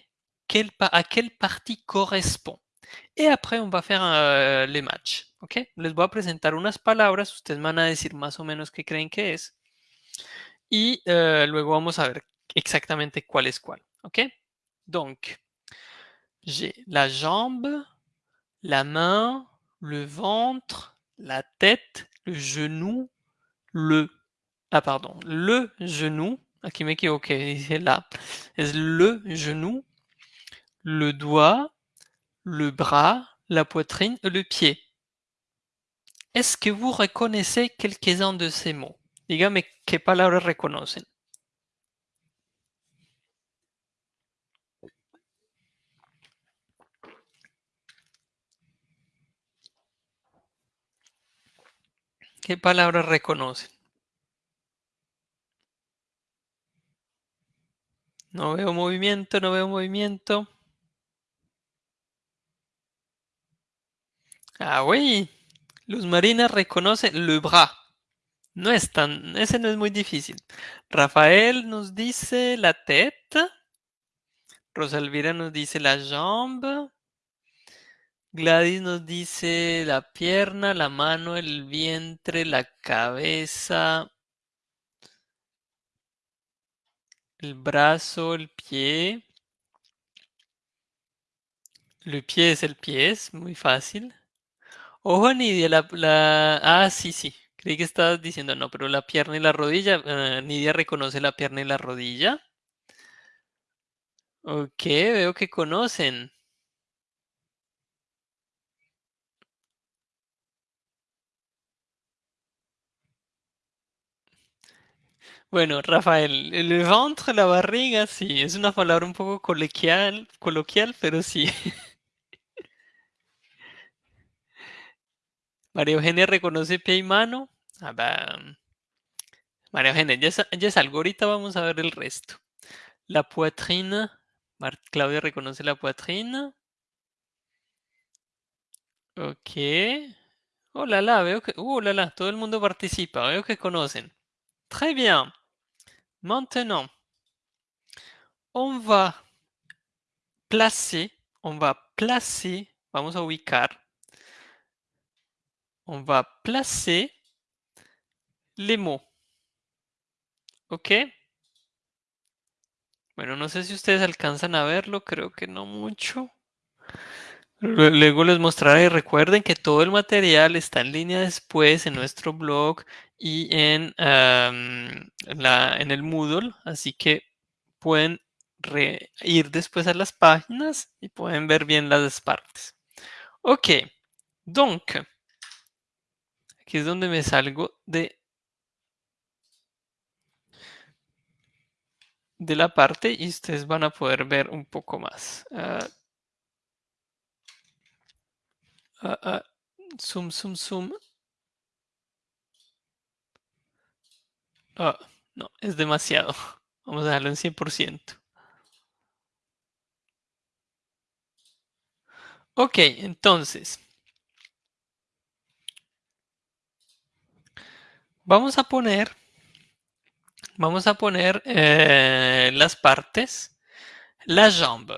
à quelle partie correspond. Y après, on va faire uh, le match, ¿ok? Les voy a presentar unas palabras, ustedes van a decir más o menos qué creen que es. Y uh, luego vamos a ver exactamente cuál es cuál, ¿ok? Donc, j'ai la jambe, la main, le ventre, la tête, le genou, le... Ah, pardon, le genou. Aquí me equivoqué, dice là. Es le genou, le doigt, le bras, la poitrine le pied. Est-ce que vous reconnaissez quelques-uns de ces mots? Dígame qué palabras reconocen. ¿Qué palabras reconocen? No veo movimiento, no veo movimiento. Ah, oui. Luz Marina reconoce le bras. No es tan, ese no es muy difícil. Rafael nos dice la tête. Rosalvira nos dice la jambe. Gladys nos dice la pierna, la mano, el vientre, la cabeza, el brazo, el pie. Le pie es el pie, es muy fácil. Ojo, Nidia, la, la... Ah, sí, sí. Creí que estabas diciendo no, pero la pierna y la rodilla. Uh, Nidia reconoce la pierna y la rodilla. Ok, veo que conocen. Bueno, Rafael, el ventre, la barriga, sí, es una palabra un poco coloquial, coloquial pero sí. *laughs* María Eugenia reconoce pie y mano. Ah, María Eugenia, ya es, ya. Ahorita vamos a ver el resto. La poitrine. Mar Claudia reconoce la poitrine. Ok. Oh la la, veo que. Uh, la la, todo el mundo participa. Veo que conocen. Très bien. Maintenant, on va placer, on va placer, vamos a ubicar, on va placer les mots. ¿Ok? Bueno, no sé si ustedes alcanzan a verlo, creo que no mucho. Luego les mostraré. Recuerden que todo el material está en línea después en nuestro blog y en, la, en el Moodle, así que pueden ir después a las páginas y pueden ver bien las partes. Ok, donc, aquí es donde me salgo de, de la parte y ustedes van a poder ver un poco más. Uh, uh, uh, zoom, zoom, zoom. Oh, no, es demasiado. *laughs* Vamos a dejarlo en 100%. Ok, entonces. Vamos a poner, vamos a poner eh, las partes. La jambe.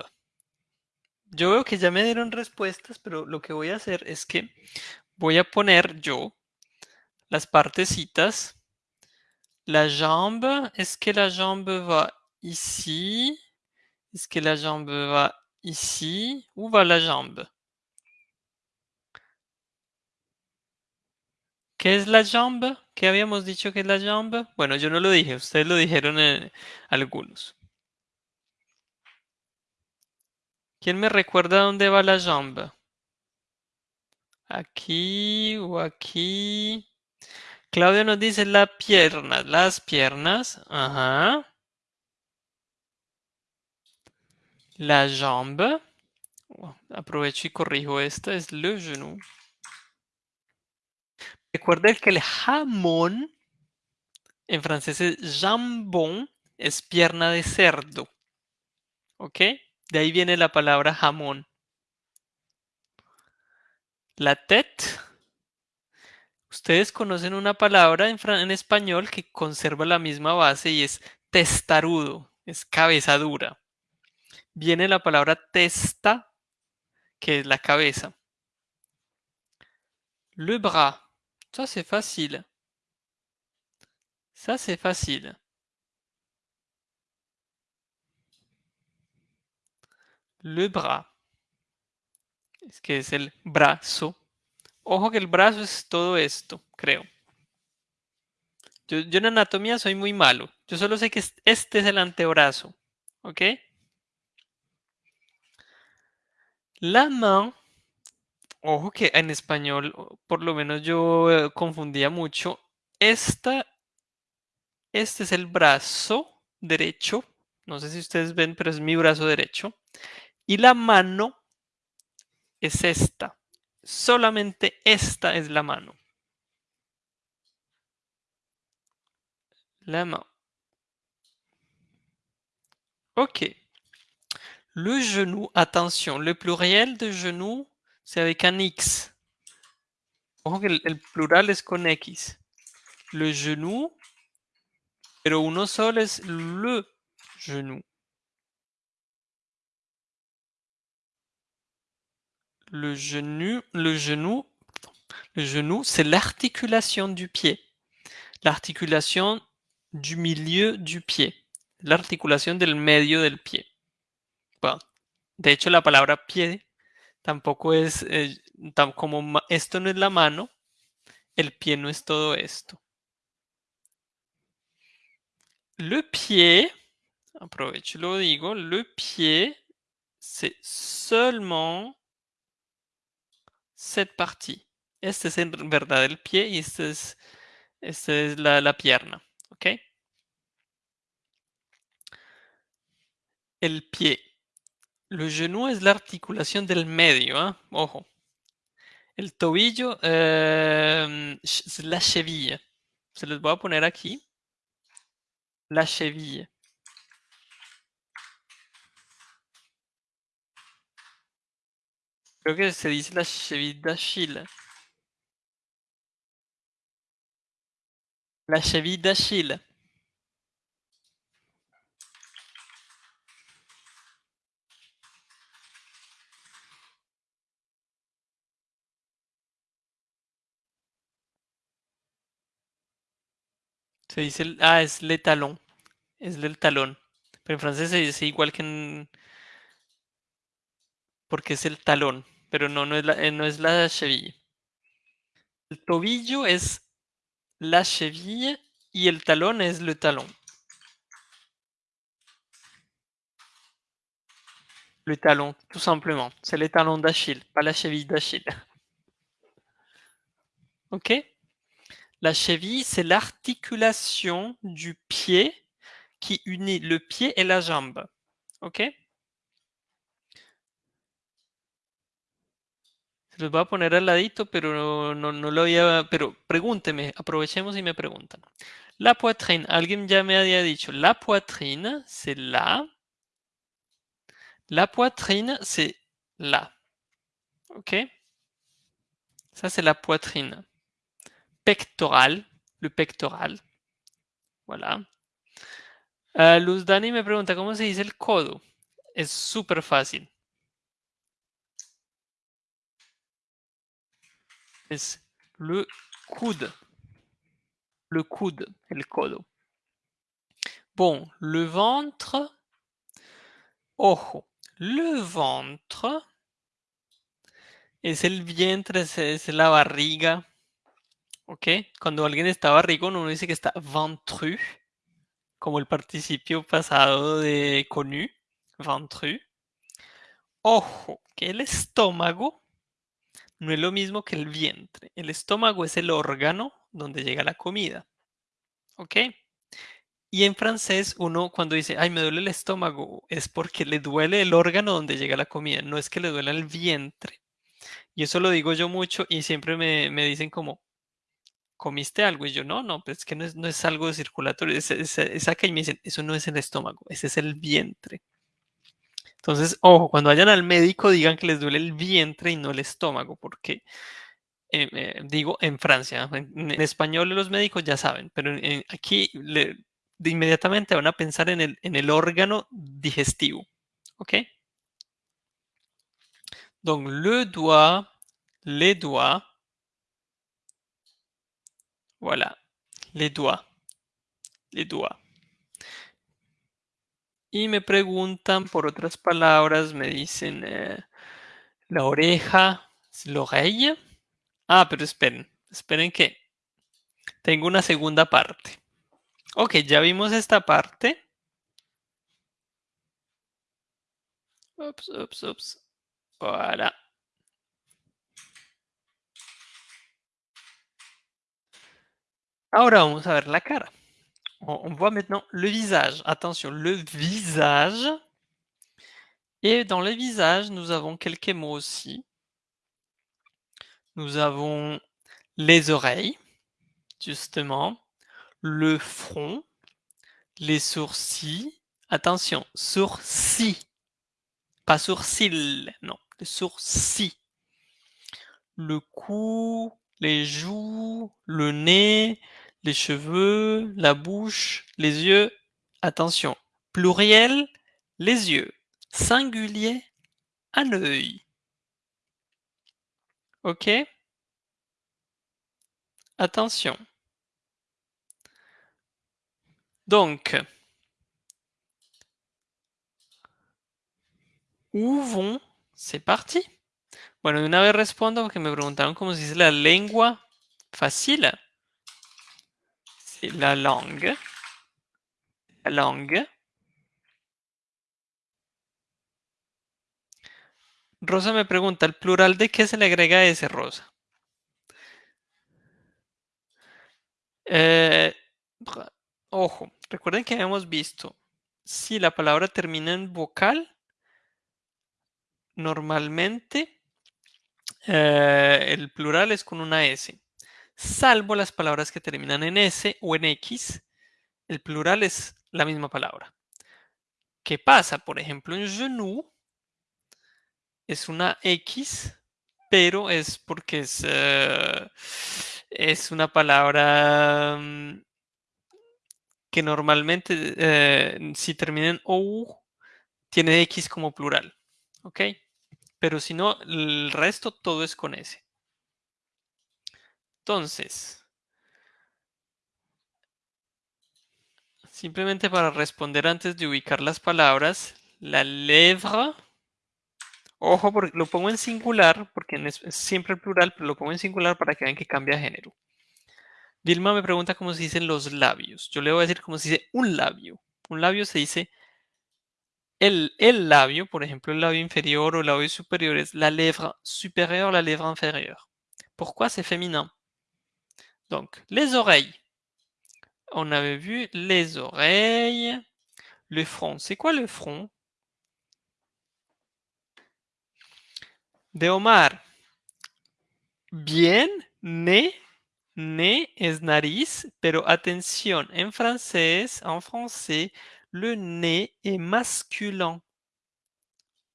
Yo veo que ya me dieron respuestas, pero lo que voy a hacer es que voy a poner yo las partecitas La jambe, est-ce que la jambe va ici Est-ce que la jambe va ici Où va la jambe ¿Qué es la jambe? ¿Qué habíamos dicho que es la jambe? Bueno, yo no lo dije, ustedes lo dijeron en algunos. ¿Quién me recuerda dónde va la jambe? Aquí o aquí. Claudia nos dice la pierna, las piernas. La jambe. Aprovecho y corrijo esta, es le genou. Recuerden que el jamón en francés es jambon, es pierna de cerdo. ¿Ok? De ahí viene la palabra jamón. La tête. Ustedes conocen una palabra en, español que conserva la misma base y es testarudo. es cabeza dura. Viene la palabra testa, que es la cabeza. Le bras, ça c'est facile. Ça c'est facile. Le bras. Es que es el brazo. Ojo que el brazo es todo esto, creo. Yo, en anatomía soy muy malo. Yo solo sé que este es el antebrazo. ¿Ok? La main. Ojo que en español, por lo menos yo eh, confundía mucho. Esta, este es el brazo derecho. No sé si ustedes ven, pero es mi brazo derecho. Y la mano es esta. Solamente esta es la mano. La main. Ok. Le genou, attention, le pluriel de genou, c'est avec un X. Que el plural es con X. Le genou, pero uno solo es le genou. Le genou, le genou, le genou, c'est l'articulation du pied. L'articulation du milieu du pied. La articulación del medio del pie. De hecho, la palabra pie tampoco es eh, como esto no es la mano, el pie no es todo esto. Le pied, aprovecho lo digo, le pied, c'est seulement cette partie. Este es en verdad el pie y este es, este es la, la pierna, ¿ok? El pie. Le genou es la articulación del medio, ¿ah? ojo. El tobillo eh, es la cheville. Se les voy a poner aquí. La cheville. Creo que se dice la cheville d'Achille. La cheville d'Achille. Se dice, el- ah, es le talon. Es el talón. Pero en francés se dice igual que en... Porque es el talón. Pero no, no es la, eh, no es la cheville. El tobillo es la cheville y el talón es le talon. Le talon, tout simplement. C'est le talon d'Achille, pas la cheville d'Achille. *laughs* Ok? La cheville, c'est l'articulation du pied qui unit le pied et la jambe. Ok? Los voy a poner al ladito, pero no, no, no lo había... Pero pregúnteme, aprovechemos y me preguntan. La poitrine, alguien ya me había dicho, la poitrine, c'est là. La poitrine, c'est là. Ok Ça, c'est la poitrine. Pectoral, le pectoral. Voilà. Ah, Luz Dani me pregunta cómo se dice el codo. Es súper fácil. Es le coude. Le coude, el codo. Bon, le ventre. Ojo, le ventre es el vientre, es, la barriga. ¿Ok? Cuando alguien está barrigón, uno dice que está ventru, como el participio pasado de connu, ventru. Ojo, que el estómago no es lo mismo que el vientre. El estómago es el órgano donde llega la comida. ¿Ok? Y en francés uno cuando dice, ay, me duele el estómago, es porque le duele el órgano donde llega la comida, no es que le duele el vientre. Y eso lo digo yo mucho y siempre me, me dicen como, ¿comiste algo? Y yo, no, no, pues es que no es, no es algo circulatorio, es, es- es acá y me dicen, eso no es el estómago, ese es el vientre. Entonces, ojo, cuando vayan al médico digan que les duele el vientre y no el estómago, porque eh, eh, digo en Francia, en, español los médicos ya saben, pero aquí le- inmediatamente van a pensar en el, en el órgano digestivo. ¿Ok? Donc, le doigt, les doigts. Voilà, les doigts. Les doigts. Y me preguntan por otras palabras, me dicen eh, la oreja, l'oreille. Ah, pero esperen, esperen que tengo una segunda parte. Ok, ya vimos esta parte. Ups, ups, ups. Voilà. Ahora vamos a ver la cara. On voit maintenant le visage. Attention, le visage. Et dans le visage, nous avons quelques mots aussi. Nous avons les oreilles, justement, le front, les sourcils. Attention, sourcils, pas sourcils, non, les sourcils. Le cou, les joues, le nez, les cheveux, la bouche, les yeux. Attention, pluriel, les yeux. Singulier, un œil. Ok? Attention. Donc, où vont C'est parti. Bueno, de una vez respondo porque me preguntaron cómo se dice la lengua. Fácil. La langue. La langue. Rosa me pregunta, ¿el plural de qué se le agrega ese, Rosa? Eh, ojo, recuerden que habíamos visto, si la palabra termina en vocal, normalmente eh, el plural es con una S. Salvo las palabras que terminan en S o en X, el plural es la misma palabra. ¿Qué pasa? Por ejemplo, en genou es una X, pero es porque es, eh, es una palabra mm, que normalmente eh, si termina en OU tiene X como plural, ¿ok? Pero si no, el resto todo es con S. Entonces, simplemente para responder antes de ubicar las palabras, la lèvre Ojo, porque lo pongo en singular, porque es siempre el plural, pero lo pongo en singular para que vean que cambia género. Vilma me pregunta cómo se dicen los labios. Yo le voy a decir cómo se dice un labio. Un labio se dice el, el labio, por ejemplo, el labio inferior o el labio superior es la lèvre supérieure, la lèvre inférieure. Pourquoi c'est féminin Donc, les oreilles. On avait vu les oreilles. Le front. C'est quoi le front? De Omar. Bien, ne, ne es nariz, pero atención, en francés, en français, le nez est masculin.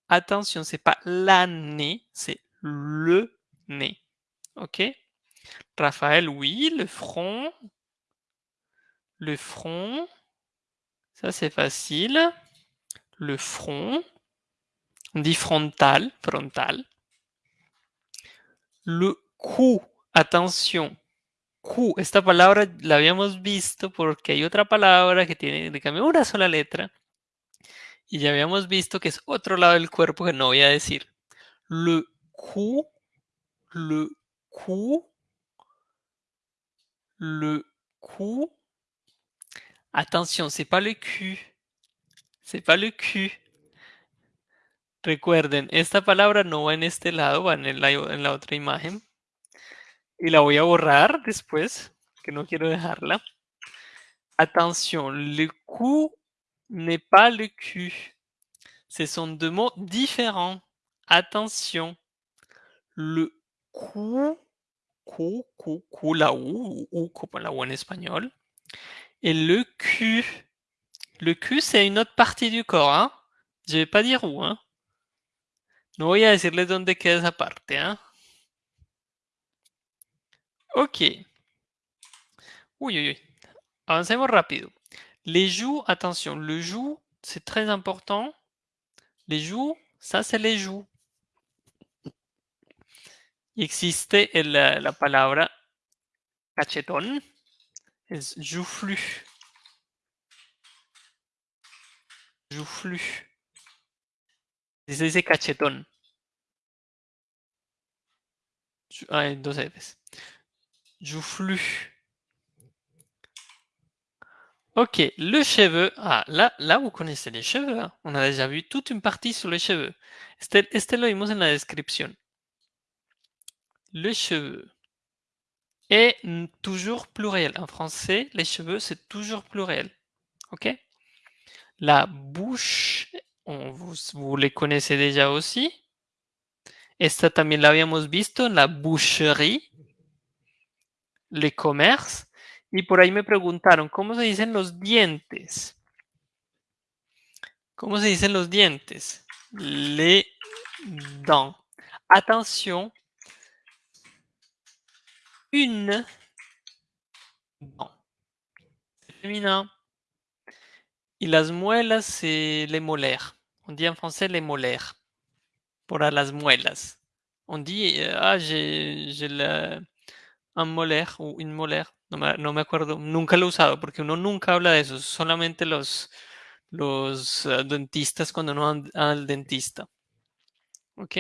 Attention, c'est pas la nez, c'est le nez. Ok? Raphaël, oui, le front. Le front. Ça, c'est facile. Le front. On dit frontal, frontal. Le Q, atención. Q, esta palabra la habíamos visto porque hay otra palabra que tiene cambio una sola letra. Y ya habíamos visto que es otro lado del cuerpo que no voy a decir. Le Q, le Q, le Q. Attention, c'est pas le cul. C'est pas le cul. Recuerden, esta palabra no va en este lado, va en la, en la otra imagen. Y la voy a borrar después, que no quiero dejarla. Attention, le cou n'est pas le cul. Ce sont deux mots différents. Attention. Le cou, cou, cou, cou, la ou, ou como la ou en espagnol. Et le cul. Le cul, c'est une autre partie du corps. Hein? Je vais pas dire où. Hein? No voy a decirles dónde queda esa parte. ¿ah? Ok. Uy, uy, uy. Avancemos rápido. Les joues, attention, le joue, c'est très important. Les joues, ça c'est les joues. Existe la, la palabra cachetón, es joufflu. Joufflu. Se dice cachetón. Ah, dos Fs. Joufflu. Ok, le cheveu. Ah, là, là, vous connaissez les cheveux. Hein. On a déjà vu toute une partie sur les cheveux. Este, este lo vimos en la descripción. Le cheveu est toujours pluriel. En français, les cheveux, c'est toujours pluriel. Ok? La bouche, vous, vous les connaissez déjà aussi. Esta también la habíamos visto la boucherie. Le commerce. Y por ahí me preguntaron, ¿cómo se dicen los dientes? ¿Cómo se dicen los dientes? Les dents. Attention. Une dent. Féminin. Y las muelas, c'est les molaires. On dit en français les molaires. Pour las muelas. On dit, ah, j'ai un molaire o un molaire, no me, no acuerdo, nunca lo he usado porque uno nunca habla de eso, solamente los, uh, dentistas cuando no van al dentista. Ok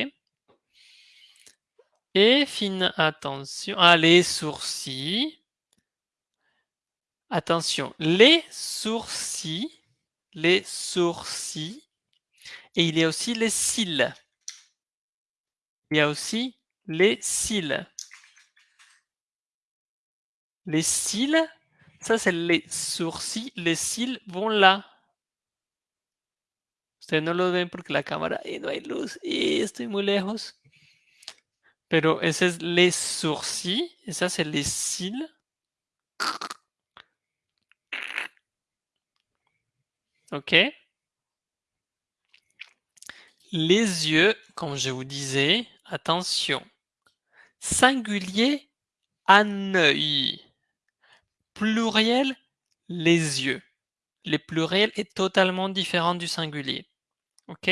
Et fin, attention, ah, les sourcils. Attention, les sourcils, les sourcils, et il y a aussi les cils. Il y a aussi les cils. Les cils, ça c'est les sourcils, les cils vont là. Ustedes no lo ven porque la cámara y no hay luz y estoy muy lejos. Pero es les sourcils et ça c'est les cils. Ok. Les yeux, comme je vous disais, attention. Singulier, un œil pluriel, les yeux. Le pluriel est totalement différent du singulier. ¿Ok?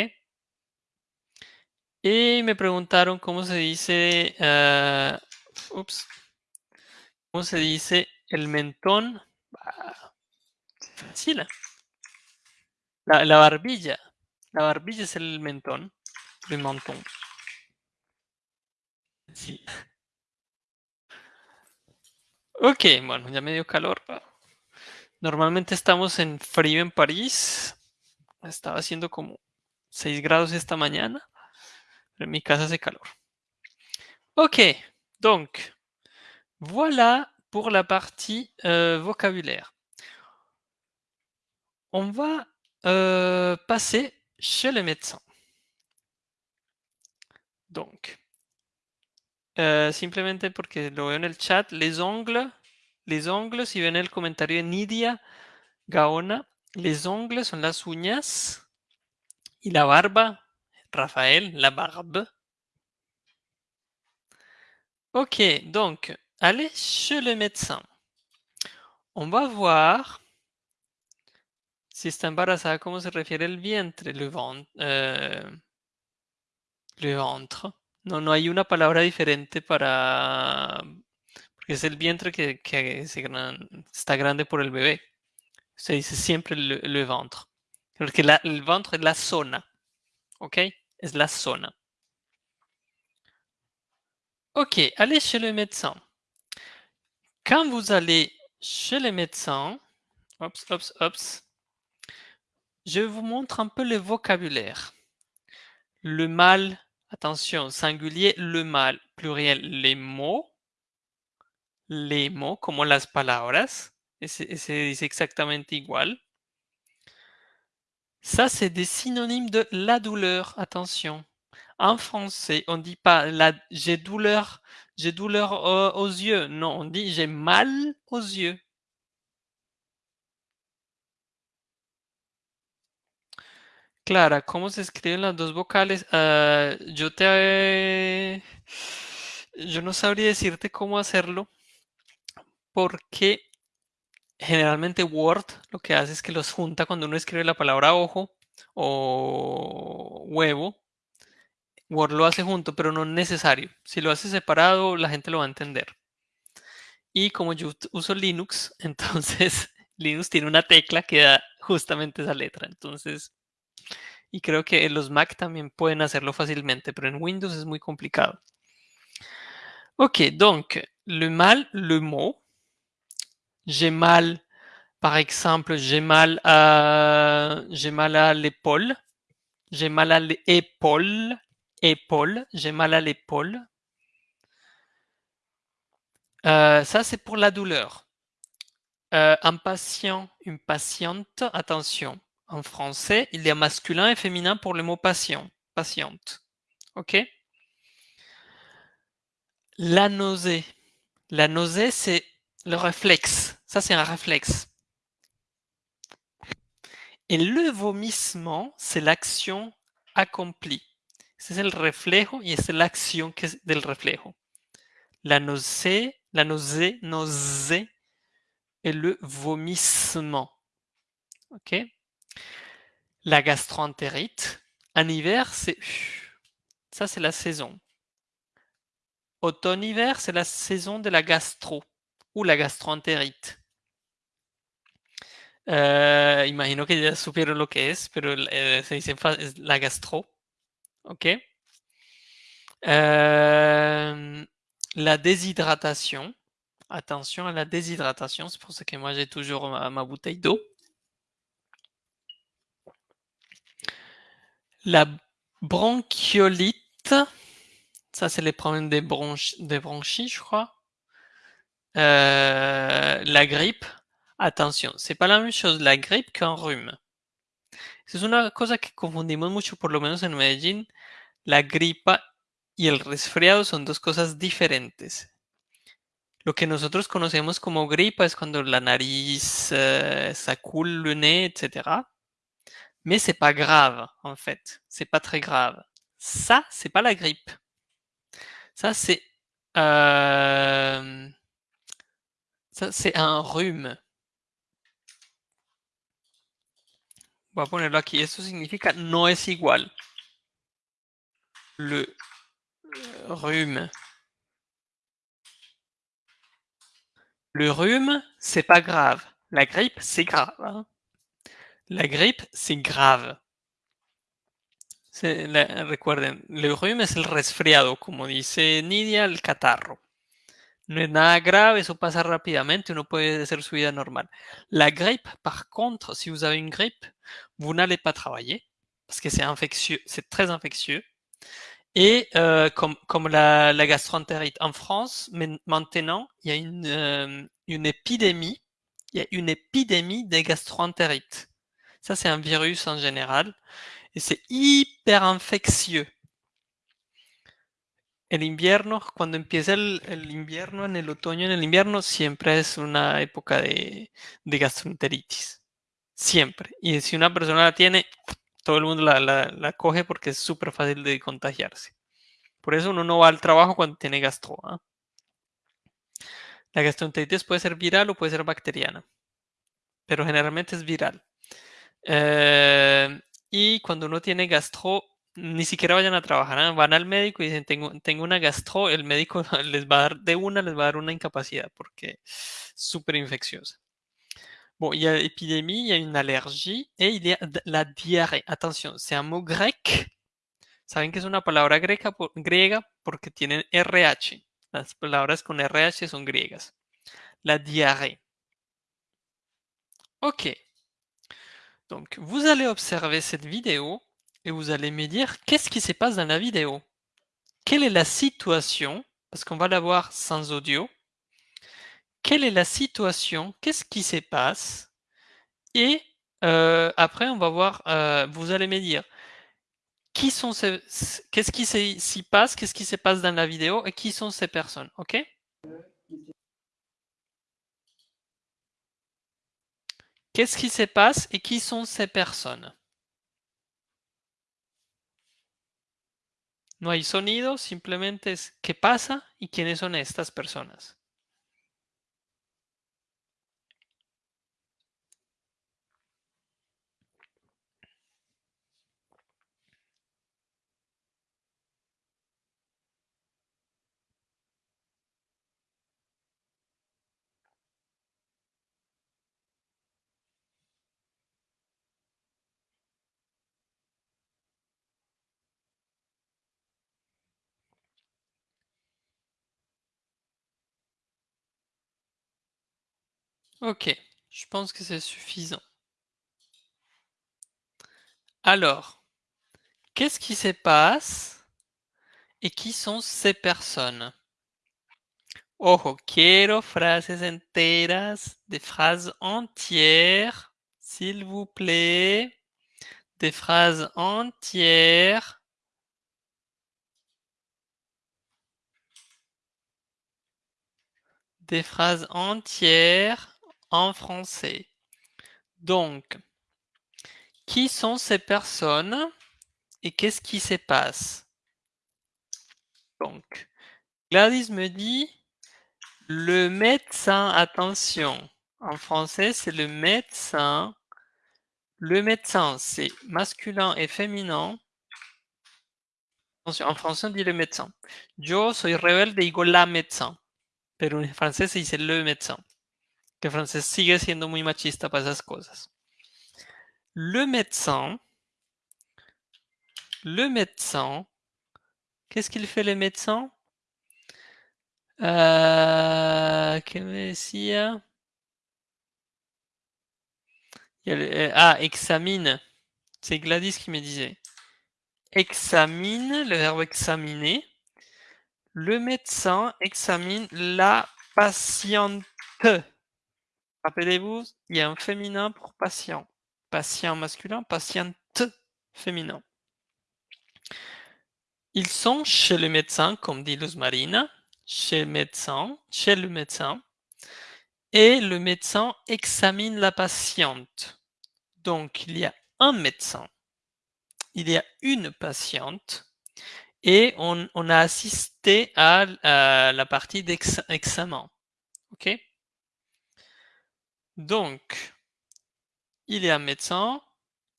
Y me preguntaron cómo se dice, uh, ups, cómo se dice el mentón. Ah, fácil. La, la, barbilla. La barbilla es el mentón. El mentón. Sí. Ok, bueno, ya me dio calor. Normalmente estamos en frío en París. Estaba haciendo como 6 grados esta mañana. En mi casa hace calor. Ok, donc, voilà pour la partie euh, vocabulaire. On va euh, passer chez le médecin. Donc, Uh, simplemente porque lo veo en chat, les ongles, les ongles, si ven el comentario de Nidia Gaona, les ongles son las uñas y la barba, Rafael, la barbe. Ok, donc, allez chez le médecin. On va voir si está embarazada, cómo se refiere el vientre, le ventre. Euh, le ventre. No, no hay una palabra diferente para... Porque es el vientre que, que está grande por el bebé. Se dice siempre le, le ventre. Porque la, el ventre es la zona. ¿Ok? La zona. Ok, allez chez le médecin. Quand vous allez chez le médecin, ops, ops, ops, je vous montre un peu le vocabulaire. Le mal Attention, singulier, le mal, pluriel, les mots. Les mots, como las palabras. Se dice exactamente igual. Ça, c'est des synonymes de la douleur. Attention. En français, on ne dit pas j'ai douleur, j'ai douleur aux yeux. Non, on dit j'ai mal aux yeux. Clara, ¿cómo se escriben las dos vocales? Uh, yo te... yo no sabría decirte cómo hacerlo porque generalmente Word lo que hace es que los junta cuando uno escribe la palabra ojo o huevo. Word lo hace junto, pero no es necesario. Si lo hace separado, la gente lo va a entender. Y como yo uso Linux, *laughs* entonces Linux tiene una tecla que da justamente esa letra. Entonces, y creo que los Mac también pueden hacerlo fácilmente, pero en Windows es muy complicado. Ok, donc, le mal, le mot. J'ai mal, par exemple, j'ai mal à, j'ai mal à l'épaule. J'ai mal à l'épaule. Épaule, j'ai mal à l'épaule. Euh, ça, c'est pour la douleur. Euh, un patient, une patiente, attention. En français, il y a masculin et féminin pour le mot patient, patiente. OK? La nausée. La nausée, c'est le réflexe. Ça, c'est un réflexe. Et le vomissement, c'est l'action accomplie. Es el reflejo y es la acción que es del reflejo. La nausée, la nausée, nausée et le vomissement. OK? La gastroentérite. En hiver, c'est *sniffs* ça, c'est la saison. Automne-hiver, c'est la saison de la gastro ou la gastroentérite. Eh, imagino que ya supieron lo que es, pero eh, se dice es la gastro. OK Euh, la déshydratation. Attention à la déshydratation, c'est pour ça que moi j'ai toujours ma, bouteille d'eau. La bronchiolite, ça c'est les problèmes des, bronch des bronchies, je crois. Euh, la grippe, attention, c'est pas la même chose la grippe qu'un rhume. Es una cosa que confundimos mucho, por lo menos en Medellín. La gripa y el resfriado son dos cosas diferentes. Lo que nosotros conocemos como gripa es cuando la nariz, euh, le nez, etc. Mais c'est pas grave, en fait. C'est pas très grave. Ça, c'est pas la grippe. Ça, c'est euh, ça, c'est un rhume. A ponerlo aquí. Eso significa no es igual. Le rhume. Le rhume, c'est pas grave. La grippe, c'est grave. La grippe, c'est grave. Recuerden, el rhume es el resfriado, como dice Nidia, el catarro. No es nada grave, eso pasa rápidamente, uno puede hacer su vida normal. La grippe, par contre, si vous avez une grippe, vous n'allez pas travailler, parce que c'est infectieux, c'est très infectieux. Et euh, comme, la, la, gastroentérite en France, maintenant, il y a une, euh, une épidémie, il y a une épidémie des gastroentérites. Ça, c'est un virus en général, et c'est hyper infectieux. El invierno, cuando empieza el, invierno, en el otoño, en el invierno, siempre es una época de, gastroenteritis. Siempre. Y si una persona la tiene, todo el mundo la, coge porque es súper fácil de contagiarse. Por eso uno no va al trabajo cuando tiene gastro. ¿eh? La gastroenteritis puede ser viral o puede ser bacteriana, pero generalmente es viral. Eh, y cuando uno tiene gastro, ni siquiera vayan a trabajar, ¿eh? van al médico y dicen, tengo, tengo una gastro, el médico *laughs* les va a dar de una, les va a dar una incapacidad porque es súper infecciosa. Bon, il y a épidémie, il y a une allergie y a la diarrhée. Attention, c'est un mot grec. Saben que es una palabra greca, griega porque tienen RH. Las palabras con RH son griegas. La diarrhée. Ok. Donc, vous allez observer cette vidéo et vous allez me dire qu'est-ce qui se passe dans la vidéo? Quelle est la situation, parce qu'on va la voir sans audio, quelle est la situation, qu'est-ce qui se passe, et euh, après on va voir, euh, vous allez me dire qui sont qu'est-ce qui s'y passe, qu'est-ce qui se passe dans la vidéo et qui sont ces personnes, ok? Qu'est-ce qui se passe et qui sont ces personnes? No hay sonido, simplemente es qué pasa y quiénes son estas personas. Ok, je pense que c'est suffisant. Alors, qu'est-ce qui se passe et qui sont ces personnes? Ojo, quiero frases enteras, des phrases entières, s'il vous plaît. Des phrases entières. Des phrases entières en français. Donc, qui sont ces personnes et qu'est-ce qui se passe? Donc, Gladys me dit le médecin, attention, en français c'est le médecin. Le médecin, c'est masculin et féminin. En français on dit le médecin. Yo soy rebelde digo la médecin. Pero en se dice le médecin. Que el francés sigue siendo muy machista para esas cosas. Le médecin, le médecin, qu'est-ce qu'il fait le médecin? Euh, ¿Qué me decía? Euh, ah, examine. C'est Gladys qui me disait. Examine, le verbe examiner. Le médecin examine la patiente. Rappelez-vous, il y a un féminin pour patient. Patient masculin, patiente féminin. Ils sont chez le médecin, comme dit Luz Marina, chez le médecin, chez le médecin, et le médecin examine la patiente. Donc, il y a un médecin, il y a une patiente, et on, a assisté à, à la partie d'examen. OK? Donc, il y a un médecin,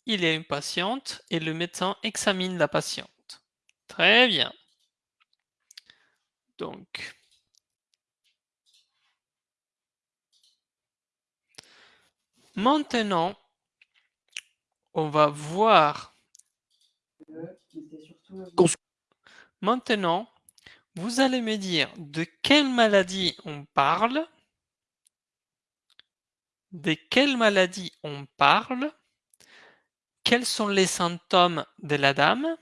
il y a une patiente, et le médecin examine la patiente. Très bien. Donc, maintenant, on va voir. Maintenant, vous allez me dire de quelle maladie on parle, de quelle maladie on parle, quels sont les symptômes de la dame,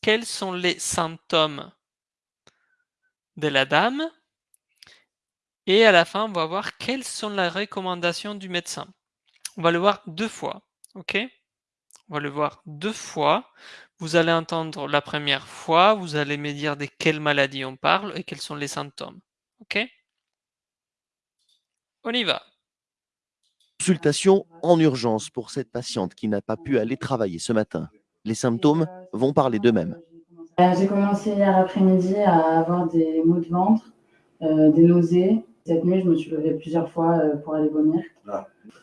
quels sont les symptômes de la dame, et à la fin, on va voir quelles sont les recommandations du médecin. On va le voir deux fois, ok? On va le voir deux fois. Vous allez entendre la première fois, vous allez me dire de quelle maladie on parle et quels sont les symptômes, ok? On y va. Consultation en urgence pour cette patiente qui n'a pas pu aller travailler ce matin. Les symptômes vont parler d'eux-mêmes. J'ai commencé hier après-midi à avoir des maux de ventre, euh, des nausées. Cette nuit, je me suis levée plusieurs fois euh, pour aller vomir.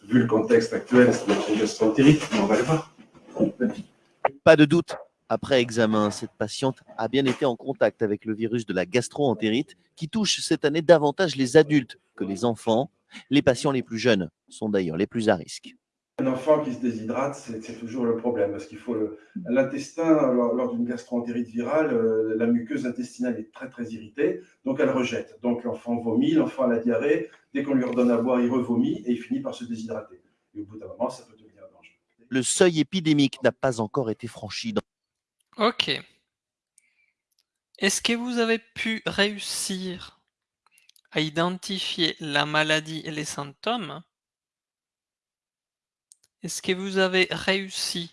Vu le contexte actuel, c'est une gastroentérite, mais on va le voir. Pas de doute, après examen, cette patiente a bien été en contact avec le virus de la gastroentérite qui touche cette année davantage les adultes que les enfants. Les patients les plus jeunes sont d'ailleurs les plus à risque. Un enfant qui se déshydrate, c'est toujours le problème, parce qu'il faut l'intestin, lors, lors d'une gastroentérite virale, euh, la muqueuse intestinale est très très irritée, donc elle rejette. Donc l'enfant vomit, l'enfant a la diarrhée, dès qu'on lui redonne à boire, il revomit et il finit par se déshydrater. Et au bout d'un moment, ça peut devenir dangereux. Le seuil épidémique n'a pas encore été franchi dans Ok. Est-ce que vous avez pu réussir à identifier la maladie et les symptômes Est-ce que vous avez réussi?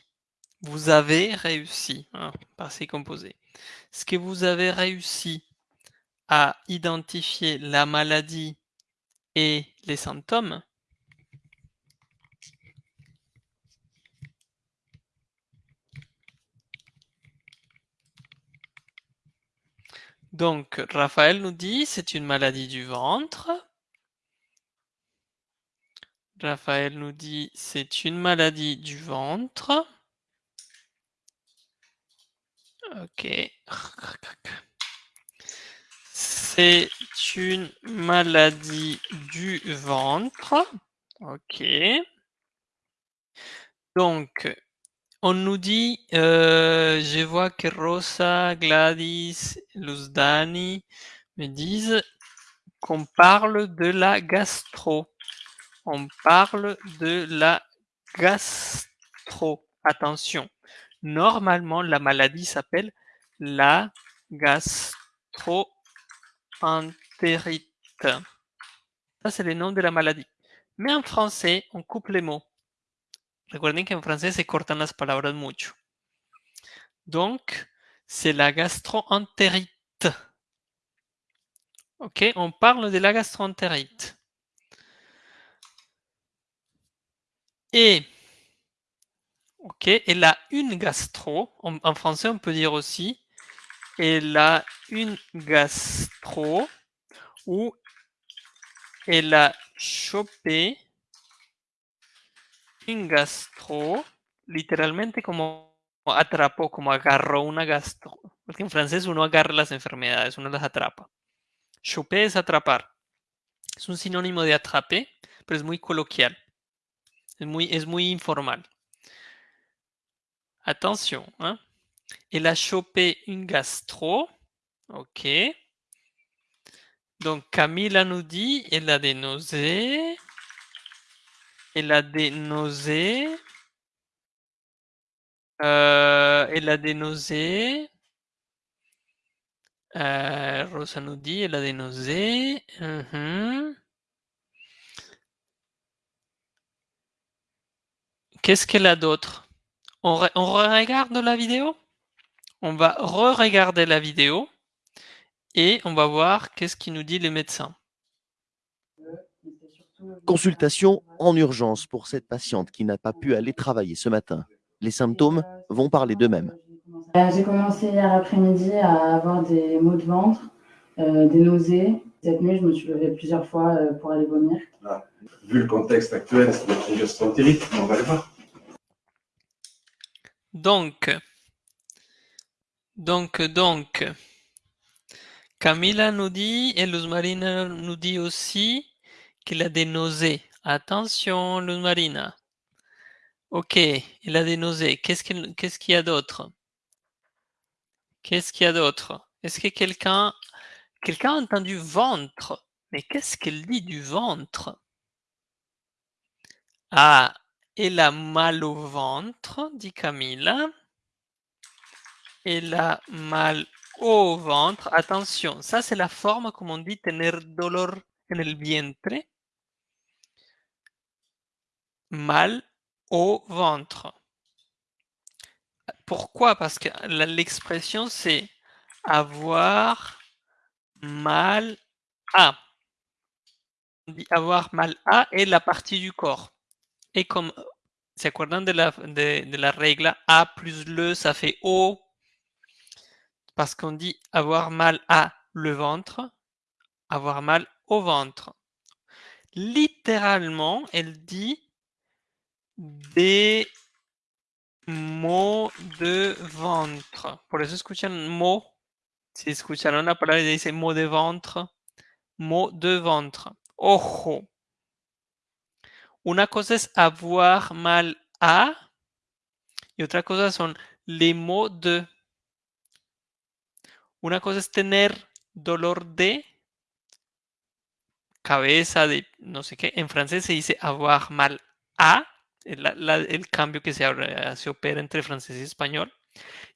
Vous avez réussi, hein, passé composé. Est-ce que vous avez réussi à identifier la maladie et les symptômes? Donc, Raphaël nous dit c'est une maladie du ventre. Raphaël nous dit c'est une maladie du ventre. Ok. C'est une maladie du ventre. Ok. Donc, on nous dit, euh, je vois que Rosa, Gladys, Luzdani me disent qu'on parle de la gastro. on parle de la gastro. Attention, normalement, la maladie s'appelle la gastroentérite. Ça, c'est le nom de la maladie. Mais en français, on coupe les mots. Recuerden qu'en français se cortan las palabras mucho. Donc, c'est la gastroentérite. Ok, on parle de la gastroentérite. Et, ok, elle a une gastro. En, en français, on peut dire aussi, elle a une gastro ou elle a chopé une gastro, literalmente como atrapó, como agarró una gastro. Porque en francés uno agarra las enfermedades, uno las atrapa. Choper es atrapar. Es un sinónimo de attraper, pero es muy coloquial. Es muy, es muy informal. Attention. Hein? Elle a chopé une gastro. Ok. Donc Camilla nous dit, elle a des. Elle a des nausées. Euh, elle a des. Euh, Rosa nous dit, elle a des nausées. Mhm. Qu'est-ce qu'elle a d'autre? On, re- on regarde la vidéo? On va re-regarder la vidéo et on va voir qu'est-ce qu'il nous dit le médecin. Consultation en urgence pour cette patiente qui n'a pas pu aller travailler ce matin. Les symptômes vont parler d'eux-mêmes. Euh, J'ai commencé hier après-midi à avoir des maux de ventre, euh, des nausées. Cette nuit, je me suis levée plusieurs fois euh, pour aller vomir. Vu le contexte actuel, c'est une gastroentérite, mais on va le voir. Donc, donc, donc, Camila nous dit, et Luz Marina nous dit aussi qu'il a des nausées. Attention, Luz Marina. Ok, il a des nausées. Qu'est-ce qu'il y a d'autre? Qu'est-ce qu'il y a d'autre? Est-ce que quelqu'un quelqu'un a entendu ventre? Mais qu'est-ce qu'elle dit du ventre? Ah, elle a mal au ventre, dit Camilla. Elle a mal au ventre. Attention, ça c'est la forme comme on dit tener dolor en el vientre. Mal au ventre. Pourquoi? Parce que l'expression c'est avoir mal à. On dit avoir mal à est la partie du corps. Et comme, ¿se acuerdan de la, de, de la regla A plus le, ça fait O Parce qu'on dit avoir mal à le ventre, avoir mal au ventre. Littéralement, elle dit des mots de ventre. Por eso escuchan mo. Si escucharon la palabra y dice mot de ventre, mot de ventre. Ojo. Una cosa es avoir mal à y otra cosa son les mots de. Una cosa es tener dolor de cabeza, de no sé qué. En francés se dice avoir mal el, el cambio que se, opera entre francés y español.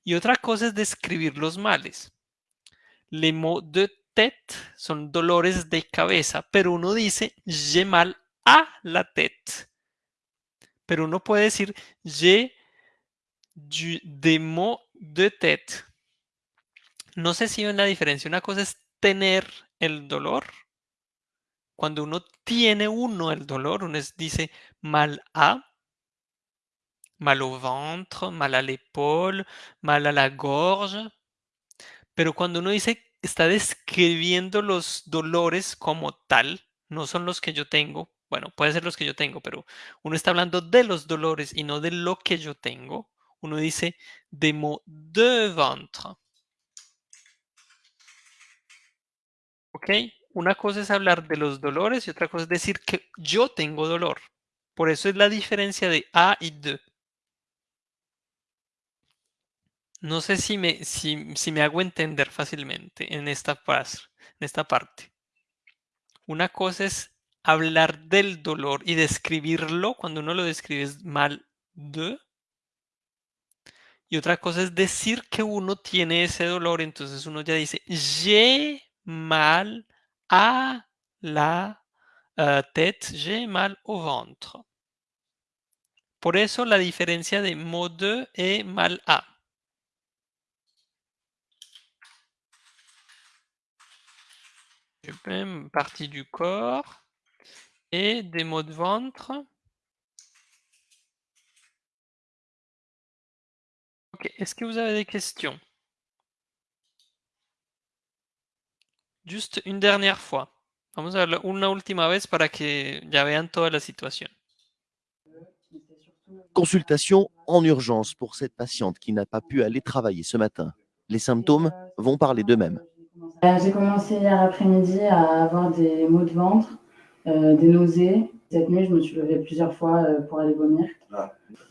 Y otra cosa es describir los males. Les mots de tête son dolores de cabeza, pero uno dice j'ai mal à la tête. Pero uno puede decir j'ai du, des maux de tête. No sé si ven la diferencia. Una cosa es tener el dolor. Cuando uno tiene uno el dolor, uno dice mal à, mal au ventre, mal à l'épaule, mal à la gorge. Pero cuando uno dice, está describiendo los dolores como tal, no son los que yo tengo. Bueno, puede ser los que yo tengo, pero uno está hablando de los dolores y no de lo que yo tengo. Uno dice des maux de ventre. ¿Ok? Una cosa es hablar de los dolores y otra cosa es decir que yo tengo dolor. Por eso es la diferencia de a y de. No sé si me, si, me hago entender fácilmente en esta, en esta parte. Una cosa es hablar del dolor y describirlo cuando uno lo describe es mal de. Y otra cosa es decir que uno tiene ese dolor, entonces uno ya dice j'ai mal à la uh, tête, j'ai mal au ventre. Por eso la diferencia de mot de et mal partie du corps et des maux de ventre. Est-ce que vous avez des questions? Juste une dernière fois. Vamos a una última que ya vean toda la situación. Consultation en urgence pour cette patiente qui n'a pas pu aller travailler ce matin. Les symptômes vont parler d'eux-mêmes. Euh, J'ai commencé hier après-midi à avoir des maux de ventre, euh, des nausées. Cette nuit, je me suis levée plusieurs fois euh, pour aller vomir.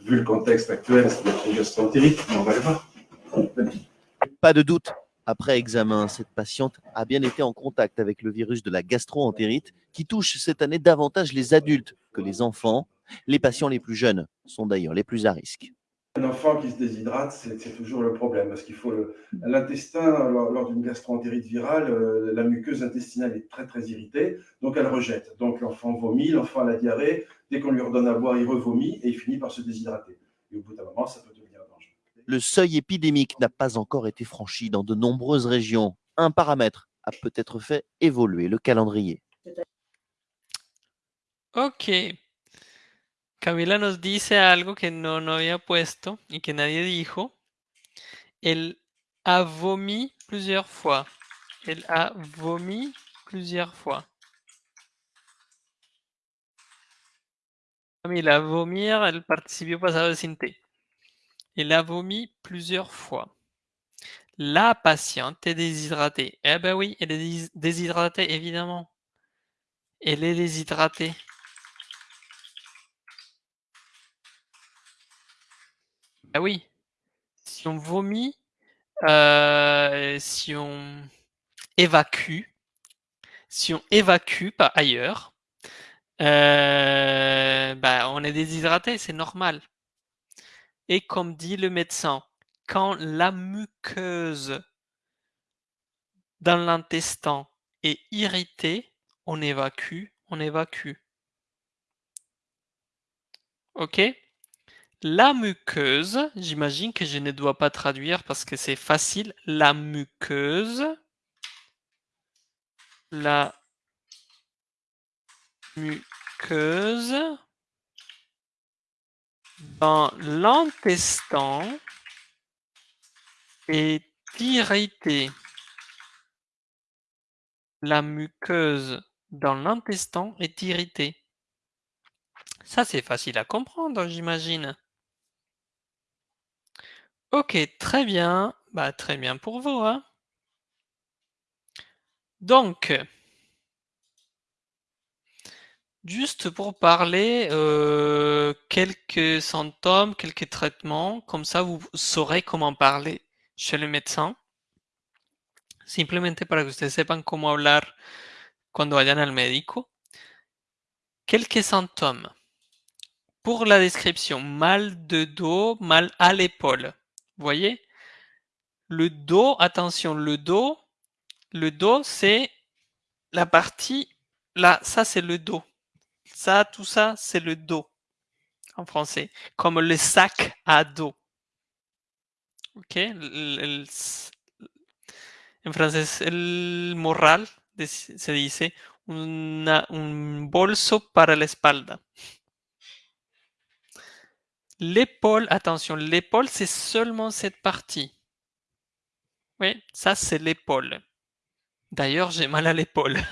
Vu le contexte actuel, c'est une gastroentérite, on va le voir. Pas de doute, après examen, cette patiente a bien été en contact avec le virus de la gastroentérite qui touche cette année davantage les adultes que les enfants. Les patients les plus jeunes sont d'ailleurs les plus à risque. Un enfant qui se déshydrate, c'est toujours le problème, parce qu'il faut le- l'intestin, lors, lors d'une gastroentérite virale, euh, la muqueuse intestinale est très très irritée, donc elle rejette. Donc l'enfant vomit, l'enfant a la diarrhée, dès qu'on lui redonne à boire, il revomit et il finit par se déshydrater. Et au bout d'un moment, ça peut devenir dangereux. Le seuil épidémique n'a pas encore été franchi dans de nombreuses régions. Un paramètre a peut-être fait évoluer le calendrier. Ok. Camila nos dice algo que no, no había puesto y que nadie dijo. Elle a vomi plusieurs fois. Elle a vomi plusieurs fois. Camila, vomir, el participio pasado de sin. Elle a vomi plusieurs fois. La patiente est déshydratée. Eh ben oui, elle est dés- déshydratée, évidemment. Elle est déshydratée. Ah oui. Si on vomit, si on évacue, si on évacue par ailleurs, euh, on est déshydraté, c'est normal. Et comme dit le médecin, quand la muqueuse dans l'intestin est irritée, on évacue, on évacue. Ok? La muqueuse, j'imagine que je ne dois pas traduire parce que c'est facile. La muqueuse. La muqueuse dans l'intestin est irritée. La muqueuse dans l'intestin est irritée. Ça, c'est facile à comprendre, j'imagine. Ok, très bien. Bah, très bien pour vous. Hein. Donc, juste pour parler euh, quelques symptômes, quelques traitements, comme ça vous saurez comment parler chez le médecin. Simplemente para que ustedes sepan cómo hablar cuando vayan al médico. Quelques symptômes. Pour la description, mal de dos, mal à l'épaule. Vous voyez? Le dos, attention, le dos, le dos, c'est la partie, là, ça c'est le dos. Ça, tout ça, c'est le dos en français, comme le sac à dos. Ok? En francés, el morral se dice un bolso para la espalda. L'épaule, attention, l'épaule, c'est seulement cette partie. Oui, ça, c'est l'épaule. D'ailleurs, j'ai mal à l'épaule. *laughs*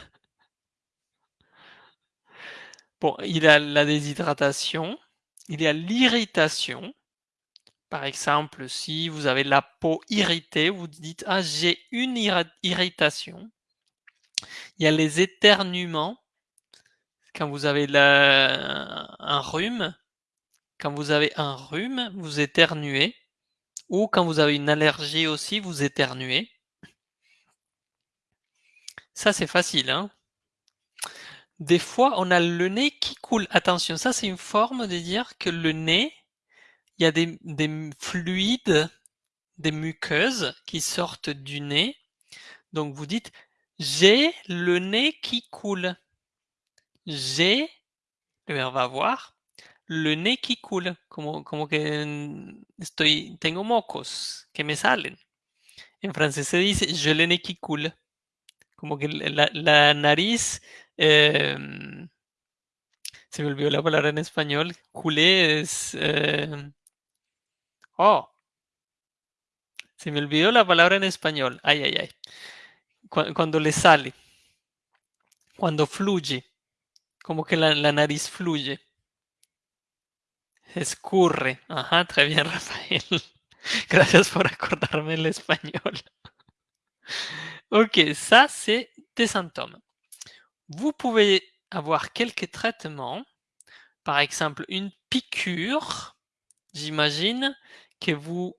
Bon, il y a la déshydratation, il y a l'irritation. Par exemple, si vous avez la peau irritée, vous dites Ah, j'ai une irritation. Il y a les éternuements. Quand vous avez un rhume, quand vous avez un rhume, vous éternuez. Ou quand vous avez une allergie aussi, vous éternuez. Ça, c'est facile. Hein des fois, on a le nez qui coule. Attention, ça c'est une forme de dire que le nez, il y a des, des fluides, des muqueuses qui sortent du nez. Donc vous dites j'ai le nez qui coule. J'ai, le verbe avoir, le nez qui coule. Como, como que estoy, tengo mocos que me salen. En francés se dice je le nez qui coule. Como que la, la nariz eh, se me olvidó la palabra en español. Culé es. Eh, oh. Se me olvidó la palabra en español. Ay, ay, ay. Cu cuando le sale. Cuando fluye. Como que la, la nariz fluye. Escurre. Ajá, très bien, Rafael. *laughs* Gracias por acordarme el español. ok, ça c'est des symptômes. Vous pouvez avoir quelques traitements, par exemple une piqûre, j'imagine que vous,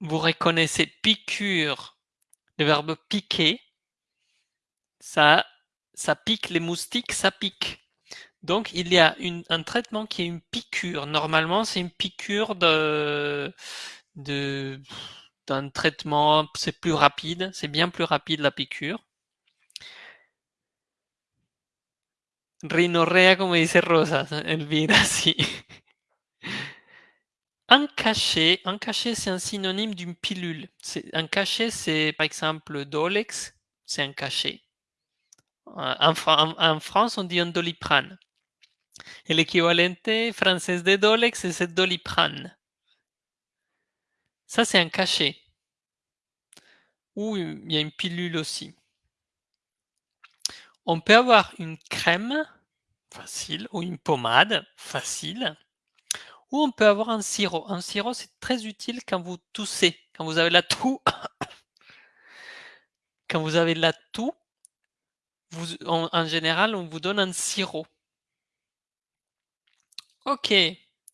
vous reconnaissez piqûre, le verbe piquer, ça, ça pique les moustiques, ça pique. Donc il y a un traitement qui est une piqûre. Normalement, c'est une piqûre d'un traitement, c'est plus rapide, c'est bien plus rapide la piqûre. Rinorrea, como dice Rosa, Elvira, *laughs* sí. Un cachet, un cachet c'est un synonyme d'une pilule. Un cachet c'est par exemple Dolex, c'est un cachet. En, en, en, France on dit un doliprane. El equivalente français de Dolex c'est doliprane. Ça c'est un cachet. Ou il y a une pilule aussi. On peut avoir une crème facile ou une pommade facile ou on peut avoir un sirop. Un sirop, c'est très utile quand vous toussez, quand vous avez la toux. *coughs* quand vous avez la toux, en, général, on vous donne un sirop. Ok,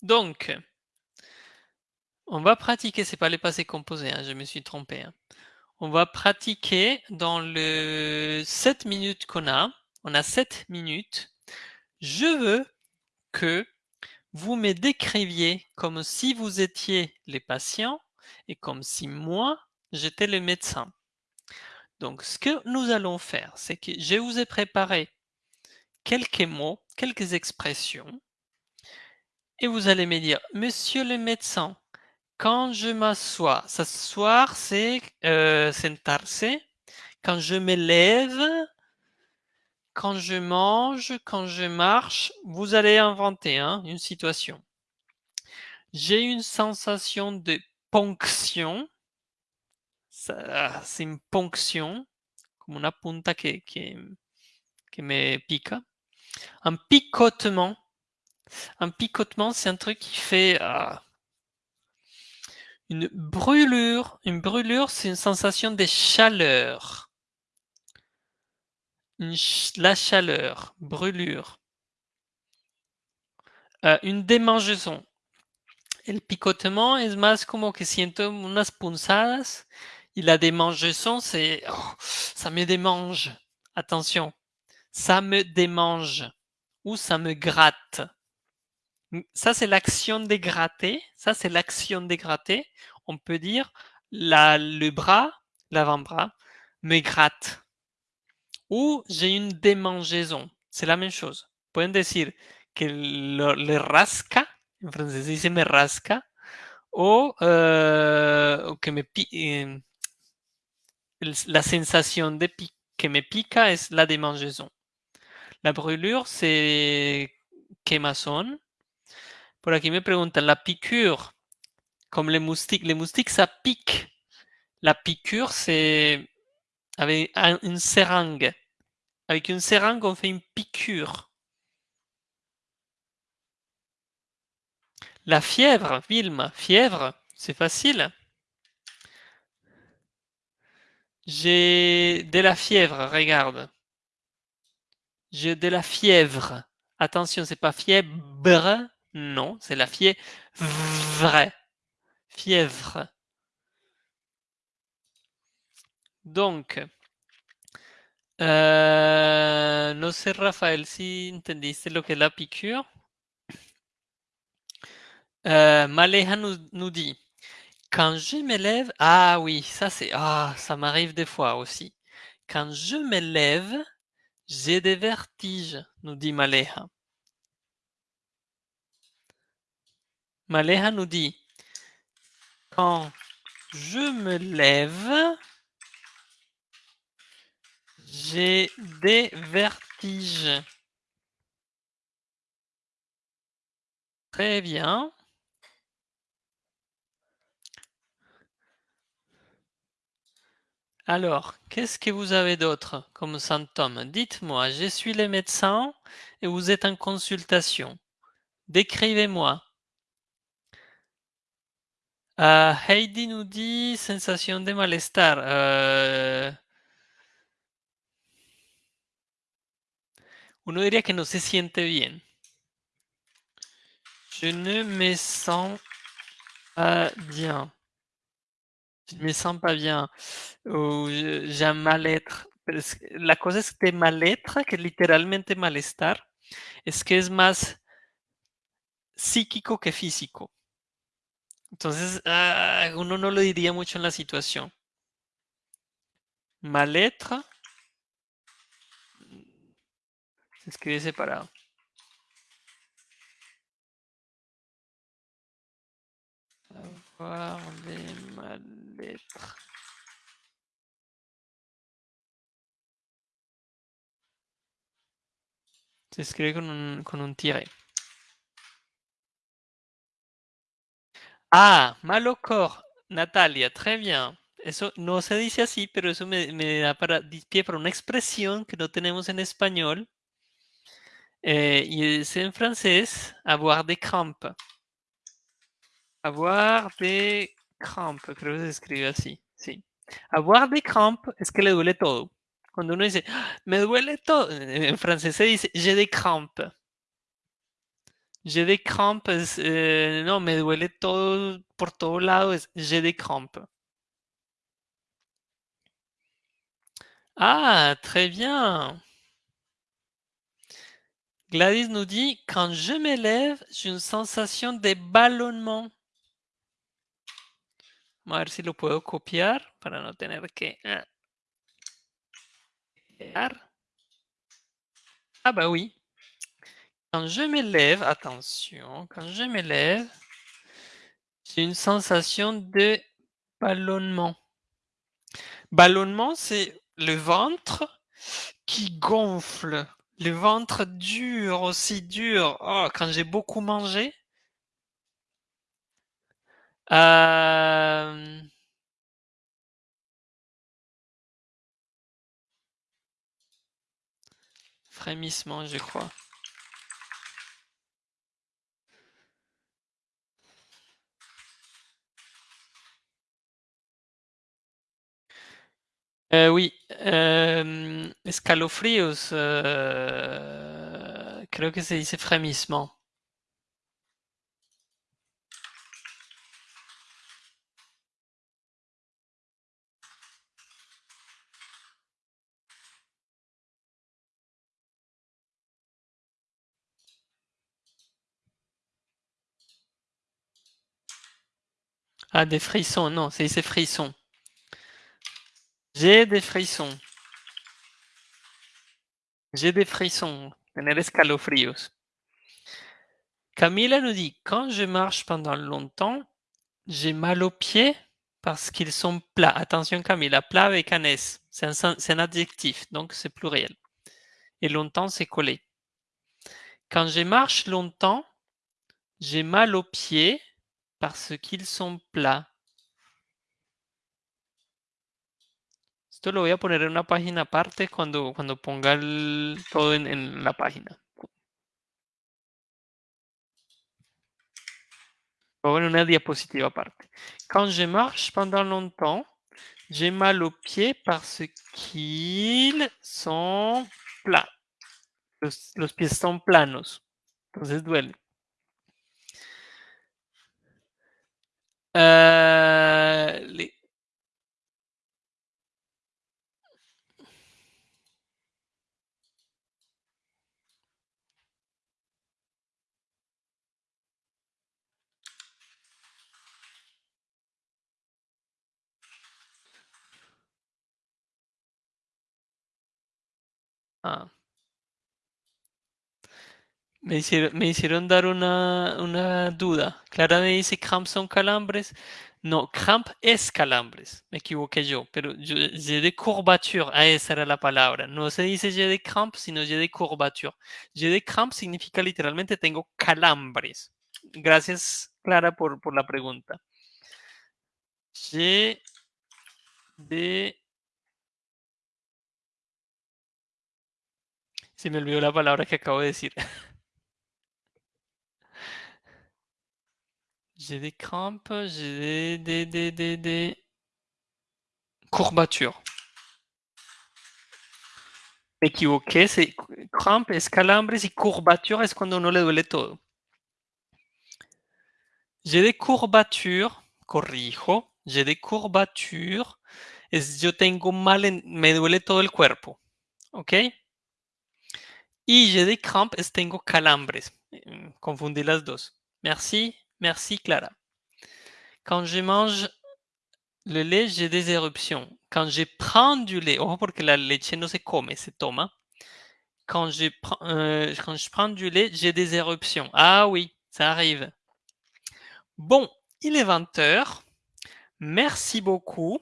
donc, on va pratiquer, c'est pas les passés composés, hein, je me suis trompé. Hein. On va pratiquer dans le 7 minutes qu'on a. On a 7 minutes. Je veux que vous me décriviez comme si vous étiez les patients et comme si moi, j'étais le médecin. Donc, ce que nous allons faire, c'est que je vous ai préparé quelques mots, quelques expressions, et vous allez me dire, Monsieur le médecin, quand je m'assois, s'asseoir, c'est euh, sentarse. Quand je me lève, quand je mange, quand je marche, vous allez inventer hein, une situation. J'ai une sensation de ponction. C'est une ponction, comme una punta que, que, que me pica. Un picotement. Un picotement, c'est un truc qui fait... Ah, une brûlure, une brûlure, c'est une sensation de chaleur. La chaleur, brûlure. Euh, une démangeaison. El picotement es más como que siento unas punzadas y la démangeaison c'est oh, ça me démange. Attention, ça me démange ou ça me gratte. Ça, c'est l'action de gratter. Ça, c'est l'action de gratter. On peut dire le bras, l'avant-bras, me gratte. Ou j'ai une démangeaison. C'est la même chose. Pueden decir que lo, le rasca, en français dice me rasca, o, euh, que me eh, la sensation de pi que me pica es la démangeaison. La brûlure, c'est quemazón. Por aquí me preguntan, la piqûre, comme les moustiques. Les moustiques, ça pique. La piqûre, c'est avec une seringue. Avec une seringue, on fait une piqûre. La fièvre, Vilma, fièvre, c'est facile. J'ai de la fièvre, regarde. J'ai de la fièvre. Attention, c'est pas fièvre, non, c'est la fièvre. Fièvre. Donc, Euh, no sé, Rafael, si entendiste lo que la piqûre. Euh, nous, nous dit Quand je me lève, ah oui, ça c'est, ah, ça m'arrive des fois aussi. Quand je me lève, j'ai des vertiges, nous dit Maléha. Maléha nous dit Quand je me lève, j'ai des vertiges. Très bien. Alors, qu'est-ce que vous avez d'autre comme symptômes? Dites-moi, je suis le médecin et vous êtes en consultation. Décrivez-moi. Euh, Heidi nous dit sensation de malestar. Euh, uno diría que no se siente bien. Je ne me sens pas bien. Je ne me sens pas bien. Je- j'ai un mal-être. La cosa es que mal-être, que literalmente malestar, es que es más psíquico que físico. Entonces, ah, uno no lo diría mucho en la situación. Mal-être se escribe separado. Avoir mal-être. Se escribe con un, con un tiré. Ah, mal au corps. Natalia, très bien. Eso no se dice así, pero eso me, da para, pie para una expresión que no tenemos en español. Eh, y es en francés, avoir des crampes. Avoir des crampes, creo que se escribe así, sí. Avoir des crampes es que le duele todo. Cuando uno dice, "Ah, me duele todo, en francés se dice, j'ai des crampes. J'ai des crampes, es, eh, no, me duele todo por todo lado, es j'ai des crampes. Ah, très bien. Gladys nous dit, quand je me lève, j'ai une sensation de ballonnement. Vamos a ver si lo puedo copiar para no tener que... ah, copiar. Ah bah oui. Quand je me lève, attention, quand je me lève, j'ai une sensation de ballonnement. Ballonnement, c'est le ventre qui gonfle. Le ventre dur, aussi dur. Oh, quand j'ai beaucoup mangé. Euh, Frémissement, je crois. Euh, oui, euh, escalofríos, euh, creo que se dice frémissement. Ah, des frissons, non, dice frissons. J'ai des frissons. J'ai des frissons. Tener escalofríos. Camila nous dit, quand je marche pendant longtemps, j'ai mal aux pieds parce qu'ils sont plats. Attention Camila, plat avec un S. C'est un, un adjectif, donc c'est pluriel. Et longtemps, c'est collé. Quand je marche longtemps, j'ai mal aux pieds parce qu'ils sont plats. Esto lo voy a poner en una página aparte cuando, cuando ponga el- todo en, en la página. En una diapositiva aparte. Quand je marche pendant longtemps, j'ai mal aux pieds parce qu'ils sont plats. Los, los pies son planos. Entonces duele. Euh, Me hicieron, dar una, duda. Clara me dice cramp son calambres. No, cramp es calambres. Me equivoqué yo, pero yo, de courbature. Ah, esa era la palabra. No se dice j'ai de cramp, sino de courbature. J'ai de cramp significa literalmente tengo calambres. Gracias, Clara, por, la pregunta. De... Se me olvidó la palabra que acabo de decir. *laughs* J'ai des crampes, j'ai des, des, des, des, courbatures. Me equivoqué, cramp es calambres y courbature es cuando uno le duele todo. J'ai des courbatures, corrijo, j'ai des courbatures, es yo tengo mal, en, me duele todo el cuerpo, ¿ok? Y j'ai des crampes es tengo calambres, Mm, confundí las dos. Merci, merci Clara. Quand je mange le lait, j'ai des éruptions. Quand je prends du lait, ojo porque la leche no se come, se toma. Quand je, prends, euh, quand je prends du lait, j'ai des éruptions. Ah oui, ça arrive. Bon, il est 20 heures. Merci beaucoup.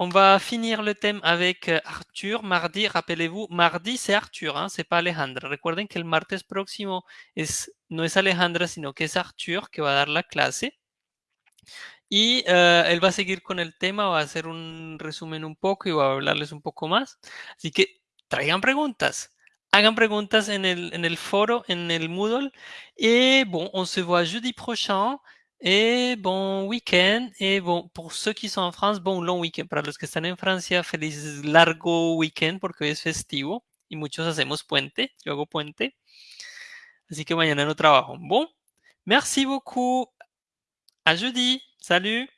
On va finir le thème avec euh, Arthur. Mardi, rappelez-vous, mardi c'est Arthur, hein, c'est pas Alejandra. Recuerden que el martes próximo es, no es Alejandra, sino que es Arthur que va a dar la clase. Y uh, él va seguir con el tema, va a hacer un resumen un poco y va a hablarles un poco más. Así que traigan preguntas. Hagan preguntas en el, en el foro, en el Moodle. Et bon, on se voit jeudi prochain. Et bon week-end. Et bon, pour ceux qui sont en France, bon long week-end. Para los que están en Francia, feliz largo weekend porque hoy es festivo y muchos hacemos puente. Yo hago puente. Así que mañana no trabajo. Bon, merci beaucoup. À jeudi. Salut